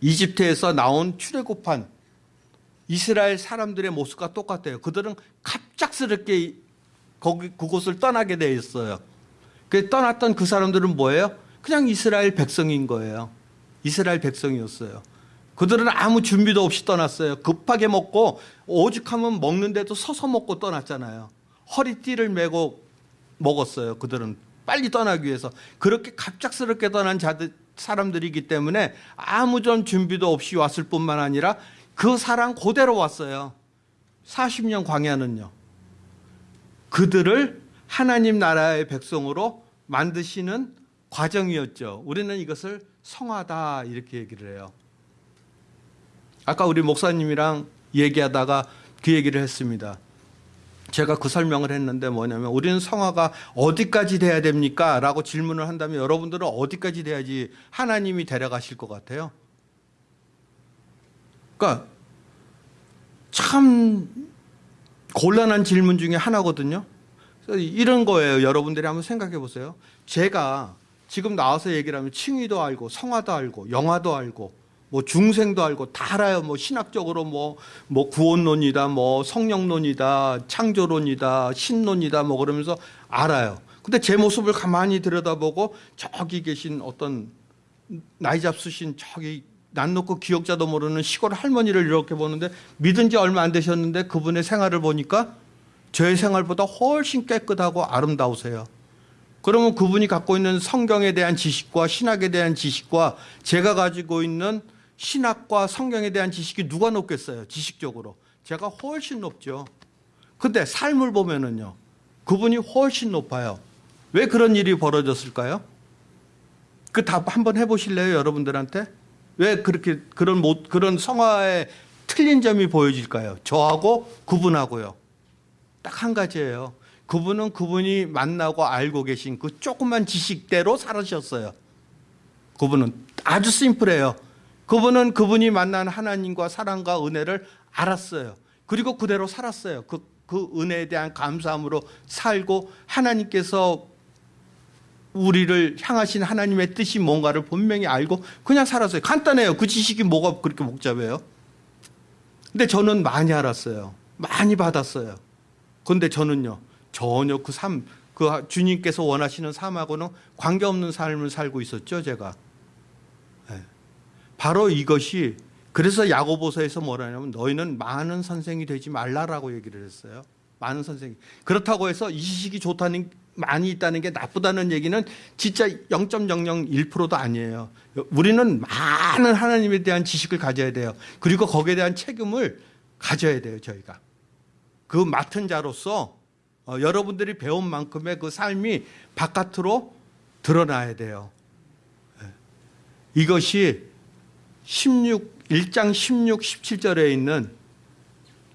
이집트에서 나온 출애굽한 이스라엘 사람들의 모습과 똑같아요. 그들은 갑작스럽게 거기 그곳을 떠나게 돼 있어요. 그 떠났던 그 사람들은 뭐예요? 그냥 이스라엘 백성인 거예요. 이스라엘 백성이었어요. 그들은 아무 준비도 없이 떠났어요. 급하게 먹고 오죽하면 먹는데도 서서 먹고 떠났잖아요. 허리띠를 메고 먹었어요. 그들은 빨리 떠나기 위해서 그렇게 갑작스럽게 떠난 자들 사람들이기 때문에 아무 전 준비도 없이 왔을 뿐만 아니라 그 사람 그대로 왔어요. 40년 광야는요. 그들을 하나님 나라의 백성으로 만드시는 과정이었죠. 우리는 이것을 성하다 이렇게 얘기를 해요. 아까 우리 목사님이랑 얘기하다가 그 얘기를 했습니다. 제가 그 설명을 했는데 뭐냐면 우리는 성화가 어디까지 돼야 됩니까? 라고 질문을 한다면 여러분들은 어디까지 돼야지 하나님이 데려가실 것 같아요? 그러니까 참 곤란한 질문 중에 하나거든요. 이런 거예요. 여러분들이 한번 생각해 보세요. 제가 지금 나와서 얘기를 하면 칭의도 알고 성화도 알고 영화도 알고 뭐 중생도 알고 다 알아요. 뭐 신학적으로 뭐, 뭐 구원론이다, 뭐 성령론이다, 창조론이다, 신론이다, 뭐 그러면서 알아요. 근데 제 모습을 가만히 들여다보고 저기 계신 어떤 나이 잡수신 저기 난 놓고 기억자도 모르는 시골 할머니를 이렇게 보는데 믿은 지 얼마 안 되셨는데 그분의 생활을 보니까 제 생활보다 훨씬 깨끗하고 아름다우세요. 그러면 그분이 갖고 있는 성경에 대한 지식과 신학에 대한 지식과 제가 가지고 있는 신학과 성경에 대한 지식이 누가 높겠어요? 지식적으로. 제가 훨씬 높죠. 근데 삶을 보면은요. 그분이 훨씬 높아요. 왜 그런 일이 벌어졌을까요? 그 답 한번 해보실래요, 여러분들한테? 왜 그렇게 그런 못 그런 성화의 틀린 점이 보여질까요? 저하고 그분하고요. 딱 한 가지예요. 그분은 그분이 만나고 알고 계신 그 조그만 지식대로 살으셨어요. 그분은 아주 심플해요. 그분은 그분이 만난 하나님과 사랑과 은혜를 알았어요. 그리고 그대로 살았어요. 그, 그 은혜에 대한 감사함으로 살고 하나님께서 우리를 향하신 하나님의 뜻이 뭔가를 분명히 알고 그냥 살았어요. 간단해요. 그 지식이 뭐가 그렇게 복잡해요? 근데 저는 많이 알았어요. 많이 받았어요. 근데 저는요, 전혀 그 삶, 그 주님께서 원하시는 삶하고는 관계없는 삶을 살고 있었죠, 제가. 네. 바로 이것이 그래서 야고보서에서 뭐라냐면 너희는 많은 선생이 되지 말라라고 얘기를 했어요. 많은 선생이. 그렇다고 해서 이 지식이 좋다는 많이 있다는 게 나쁘다는 얘기는 진짜 0.001%도 아니에요. 우리는 많은 하나님에 대한 지식을 가져야 돼요. 그리고 거기에 대한 책임을 가져야 돼요, 저희가. 그 맡은 자로서 어, 여러분들이 배운 만큼의 그 삶이 바깥으로 드러나야 돼요. 예. 이것이 16, 1장 16, 17절에 있는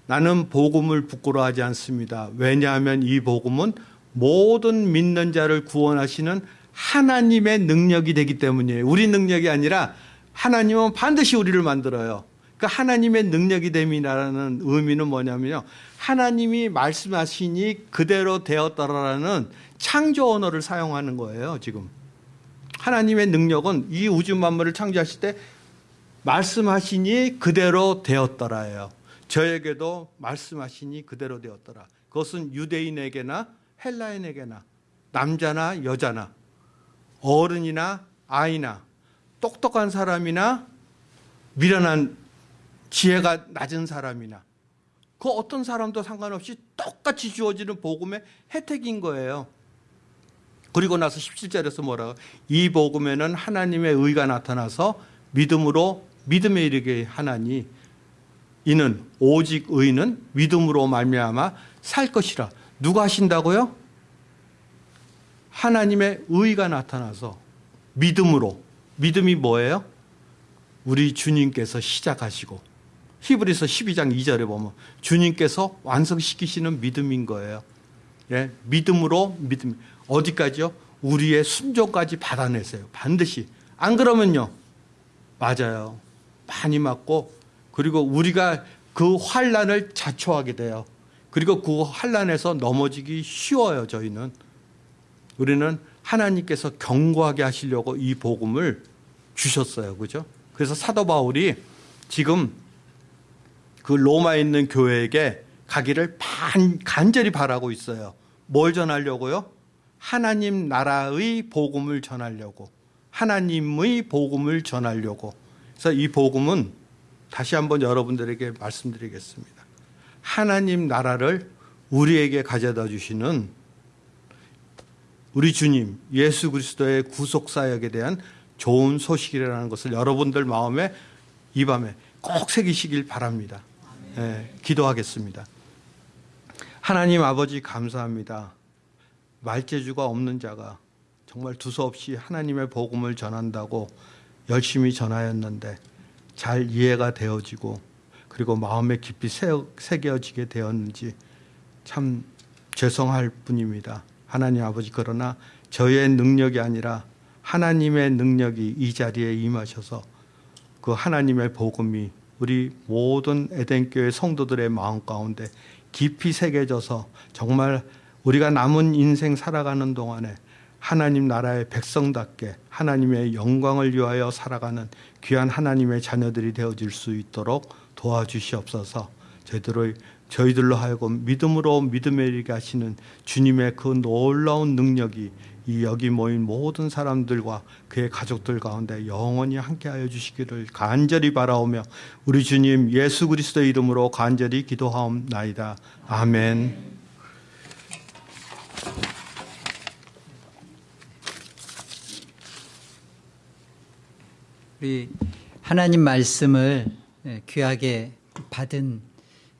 나는 복음을 부끄러워하지 않습니다. 왜냐하면 이 복음은 모든 믿는 자를 구원하시는 하나님의 능력이 되기 때문이에요. 우리 능력이 아니라 하나님은 반드시 우리를 만들어요. 그 하나님의 능력이 됨이라는 의미는 뭐냐면요. 하나님이 말씀하시니 그대로 되었더라라는 창조 언어를 사용하는 거예요, 지금. 하나님의 능력은 이 우주 만물을 창조하실 때 말씀하시니 그대로 되었더라예요. 저에게도 말씀하시니 그대로 되었더라. 그것은 유대인에게나 헬라인에게나 남자나 여자나 어른이나 아이나 똑똑한 사람이나 미련한 지혜가 낮은 사람이나 그 어떤 사람도 상관없이 똑같이 주어지는 복음의 혜택인 거예요. 그리고 나서 17절에서 뭐라고 이 복음에는 하나님의 의가 나타나서 믿음으로 믿음에 이르게 하나니 이는 오직 의는 믿음으로 말미암아 살 것이라 누가 하신다고요? 하나님의 의가 나타나서 믿음으로 믿음이 뭐예요? 우리 주님께서 시작하시고 히브리서 12장 2절에 보면 주님께서 완성시키시는 믿음인 거예요. 예, 믿음으로 믿음 어디까지요? 우리의 순종까지 받아내세요. 반드시 안 그러면요 맞아요. 많이 맞고 그리고 우리가 그 환란을 자초하게 돼요. 그리고 그 환란에서 넘어지기 쉬워요. 저희는 우리는 하나님께서 경고하게 하시려고 이 복음을 주셨어요. 그죠? 그래서 사도 바울이 지금 그 로마에 있는 교회에게 가기를 반, 간절히 바라고 있어요. 뭘 전하려고요? 하나님 나라의 복음을 전하려고. 하나님의 복음을 전하려고. 그래서 이 복음은 다시 한번 여러분들에게 말씀드리겠습니다. 하나님 나라를 우리에게 가져다 주시는 우리 주님 예수 그리스도의 구속 사역에 대한 좋은 소식이라는 것을 여러분들 마음에 이 밤에 꼭 새기시길 바랍니다. 네, 기도하겠습니다. 하나님 아버지 감사합니다. 말재주가 없는 자가 정말 두서없이 하나님의 복음을 전한다고 열심히 전하였는데 잘 이해가 되어지고 그리고 마음에 깊이 새겨지게 되었는지 참 죄송할 뿐입니다. 하나님 아버지 그러나 저의 능력이 아니라 하나님의 능력이 이 자리에 임하셔서 그 하나님의 복음이 우리 모든 에덴교회 성도들의 마음 가운데 깊이 새겨져서 정말 우리가 남은 인생 살아가는 동안에 하나님 나라의 백성답게 하나님의 영광을 위하여 살아가는 귀한 하나님의 자녀들이 되어질 수 있도록 도와주시옵소서. 저희들의 저희들로 하여금 믿음으로 믿음에 이르게 하시는 주님의 그 놀라운 능력이 이 여기 모인 모든 사람들과 그의 가족들 가운데 영원히 함께하여 주시기를 간절히 바라오며 우리 주님 예수 그리스도의 이름으로 간절히 기도하옵나이다. 아멘. 우리 하나님 말씀을 예, 귀하게 받은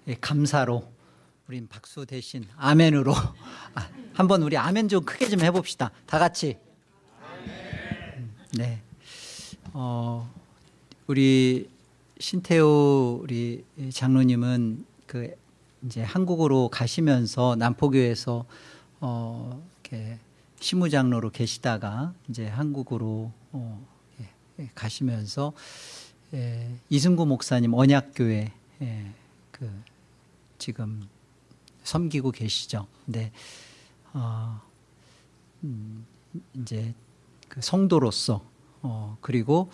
예, 감사로 우린 박수 대신 아멘으로 아, 한번 우리 아멘 좀 크게 좀 해봅시다. 다 같이. 음, 네. 어, 우리 신태호 우리 장로님은 그 이제 한국으로 가시면서 남포교에서 어, 이렇게 시무장로로 계시다가 이제 한국으로 어, 예, 가시면서 예, 이승구 목사님 언약교회 예, 그 지금 섬기고 계시죠. 근데 어, 음, 이제 그 성도로서 어, 그리고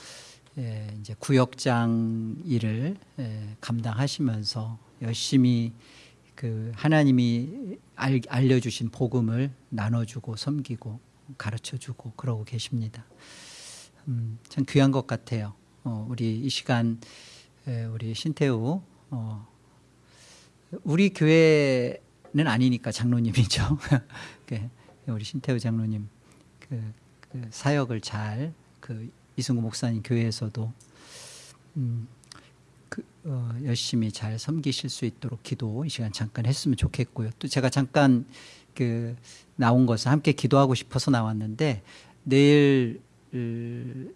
예, 이제 구역장 일을 예, 감당하시면서 열심히 그 하나님이 알, 알려주신 복음을 나눠주고 섬기고 가르쳐주고 그러고 계십니다. 음, 참 귀한 것 같아요. 어, 우리 이 시간 에, 우리 신태우 어, 우리 교회는 아니니까 장로님이죠. 그, 우리 신태우 장로님 그, 그 사역을 잘 그 이승구 목사님 교회에서도 음, 그, 어, 열심히 잘 섬기실 수 있도록 기도 이 시간 잠깐 했으면 좋겠고요. 또 제가 잠깐 그 나온 것은 함께 기도하고 싶어서 나왔는데 내일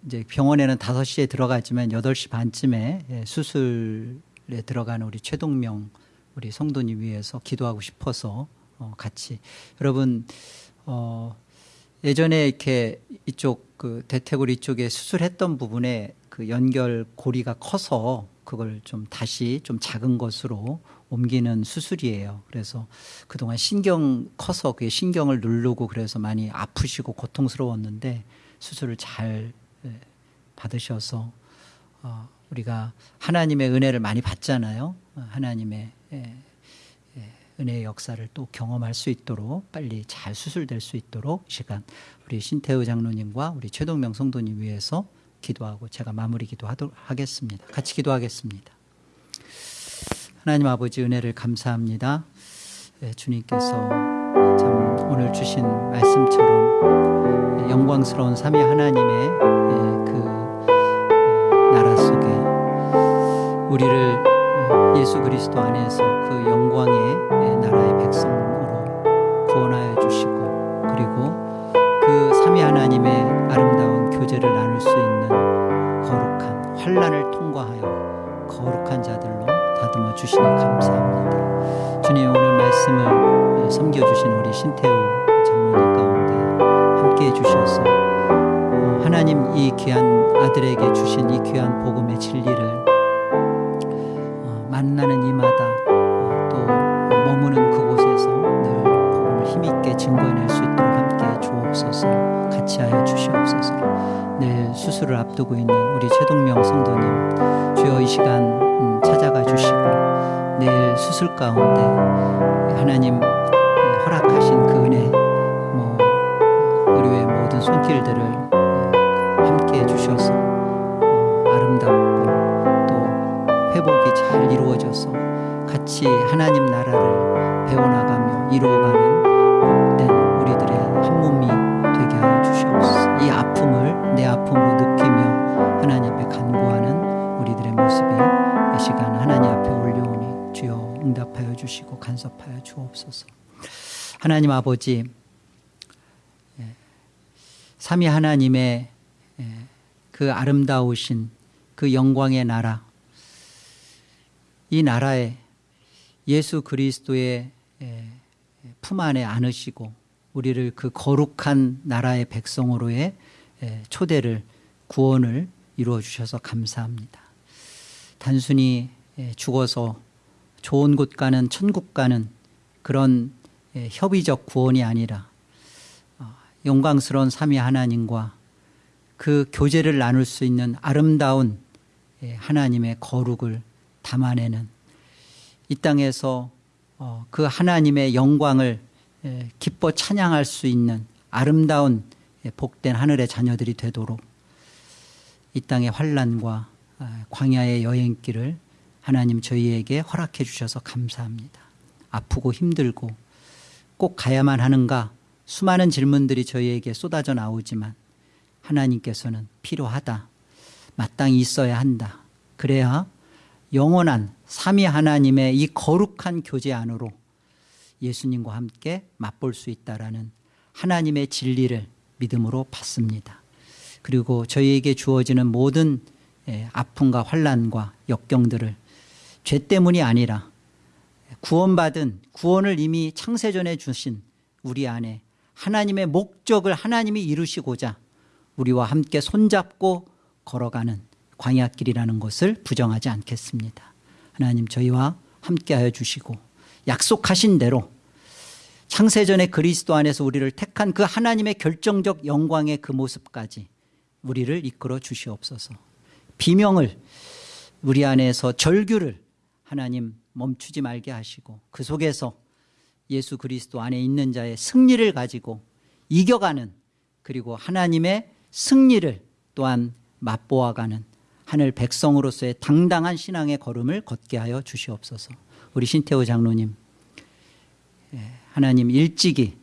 이제 병원에는 5시에 들어가지만 8시 반쯤에 예, 수술에 들어가는 우리 최동명 우리 성도님 위해서 기도하고 싶어서 어, 같이 여러분 어 예전에 이렇게 이쪽 그 대퇴골 이쪽에 수술했던 부분에 그 연결 고리가 커서 그걸 좀 다시 좀 작은 것으로 옮기는 수술이에요. 그래서 그동안 신경 커서 그 신경을 누르고 그래서 많이 아프시고 고통스러웠는데 수술을 잘 예, 받으셔서 어, 우리가 하나님의 은혜를 많이 받잖아요. 어, 하나님의 예, 예, 은혜의 역사를 또 경험할 수 있도록 빨리 잘 수술될 수 있도록 이 시간 우리 신태우 장로님과 우리 최동명 성도님 위해서 기도하고 제가 마무리 기도하도록 하겠습니다. 같이 기도하겠습니다. 하나님 아버지 은혜를 감사합니다. 주님께서 참 오늘 주신 말씀처럼 영광스러운 삼위 하나님의 그 나라 속에 우리를 예수 그리스도 안에서 그 영광의 나라의 백성으로 구원하여 주시고 그리고 그 삼위 하나님의 아름다운 교제를 나눌 수 있는 거룩한 환란을 통과하여 거룩한 자들로 다듬어 주시니 감사합니다. 주님 오늘 말씀을 섬겨주신 우리 신태우 장로님 가운데 함께 해 주셔서 하나님 이 귀한 아들에게 주신 이 귀한 복음의 진리를 만나는 이마다 또 머무는 그곳에서 늘 복음을 힘있게 증거해낼 수 있도록 함께 주옵소서 같이 하여 주시옵소서. 늘 수술을 앞두고 있는 우리 최동명 성도님 주여 이 시간 찾아가 주시고 내일 수술 가운데 하나님 허락하신 그 은혜 뭐 의료의 모든 손길들을 같이 하나님 나라를 배워나가며 이루어가는 복된 우리들의 한 몸이 되게 하여 주시옵소서. 이 아픔을 내 아픔으로 느끼며 하나님 앞에 간구하는 우리들의 모습이 이 시간 하나님 앞에 올려오니 주여 응답하여 주시고 간섭하여 주옵소서. 하나님 아버지 삼위 하나님의 그 아름다우신 그 영광의 나라 이 나라에 예수 그리스도의 품 안에 안으시고 우리를 그 거룩한 나라의 백성으로의 초대를 구원을 이루어 주셔서 감사합니다. 단순히 죽어서 좋은 곳 가는 천국 가는 그런 예, 협의적 구원이 아니라 어, 영광스러운 삼위 하나님과 그 교제를 나눌 수 있는 아름다운 예, 하나님의 거룩을 담아내는 이 땅에서 어, 그 하나님의 영광을 예, 기뻐 찬양할 수 있는 아름다운 예, 복된 하늘의 자녀들이 되도록 이 땅의 환란과 아, 광야의 여행길을 하나님 저희에게 허락해 주셔서 감사합니다. 아프고 힘들고 꼭 가야만 하는가 수많은 질문들이 저희에게 쏟아져 나오지만 하나님께서는 필요하다. 마땅히 있어야 한다. 그래야 영원한 삼위 하나님의 이 거룩한 교제 안으로 예수님과 함께 맛볼 수 있다라는 하나님의 진리를 믿음으로 받습니다. 그리고 저희에게 주어지는 모든 예, 아픔과 환란과 역경들을 죄 때문이 아니라 구원받은 구원을 이미 창세전에 주신 우리 안에 하나님의 목적을 하나님이 이루시고자 우리와 함께 손잡고 걸어가는 광야길이라는 것을 부정하지 않겠습니다. 하나님 저희와 함께하여 주시고 약속하신 대로 창세전에 그리스도 안에서 우리를 택한 그 하나님의 결정적 영광의 그 모습까지 우리를 이끌어 주시옵소서. 비명을 우리 안에서 절규를 하나님 멈추지 말게 하시고 그 속에서 예수 그리스도 안에 있는 자의 승리를 가지고 이겨가는 그리고 하나님의 승리를 또한 맛보아가는 하늘 백성으로서의 당당한 신앙의 걸음을 걷게 하여 주시옵소서. 우리 신태호 장로님 예, 하나님 일찍이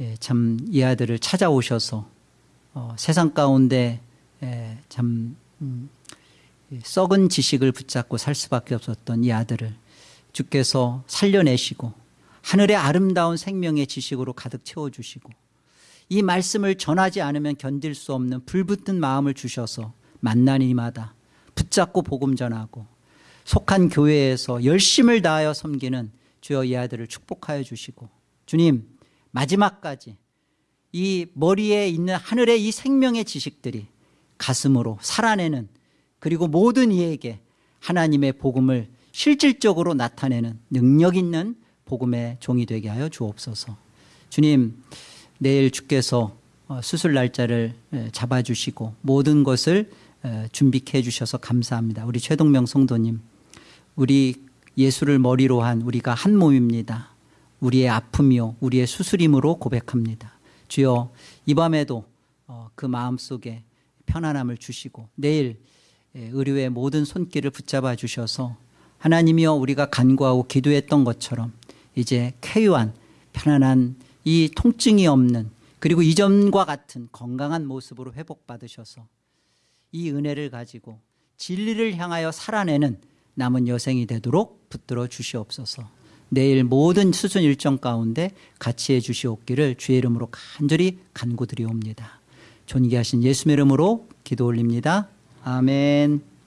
예, 참이 아들을 찾아오셔서 어, 세상 가운데 예, 참 음, 이 썩은 지식을 붙잡고 살 수밖에 없었던 이 아들을 주께서 살려내시고 하늘의 아름다운 생명의 지식으로 가득 채워주시고 이 말씀을 전하지 않으면 견딜 수 없는 불붙은 마음을 주셔서 만난 이마다 붙잡고 복음 전하고 속한 교회에서 열심을 다하여 섬기는 주여 이 아들을 축복하여 주시고 주님 마지막까지 이 머리에 있는 하늘의 이 생명의 지식들이 가슴으로 살아내는 그리고 모든 이에게 하나님의 복음을 실질적으로 나타내는 능력 있는 복음의 종이 되게 하여 주옵소서. 주님 내일 주께서 어, 수술 날짜를 에, 잡아주시고 모든 것을 에, 준비해 주셔서 감사합니다. 우리 최동명 성도님 우리 예수를 머리로 한 우리가 한 몸입니다. 우리의 아픔이요 우리의 수술임으로 고백합니다. 주여 이 밤에도 어, 그 마음속에 편안함을 주시고 내일 예, 의료의 모든 손길을 붙잡아 주셔서 하나님이여 우리가 간구하고 기도했던 것처럼 이제 쾌유한 편안한 이 통증이 없는 그리고 이전과 같은 건강한 모습으로 회복받으셔서 이 은혜를 가지고 진리를 향하여 살아내는 남은 여생이 되도록 붙들어 주시옵소서. 내일 모든 수순 일정 가운데 같이 해 주시옵기를 주의 이름으로 간절히 간구드리옵니다. 존귀하신 예수의 이름으로 기도 올립니다. 아멘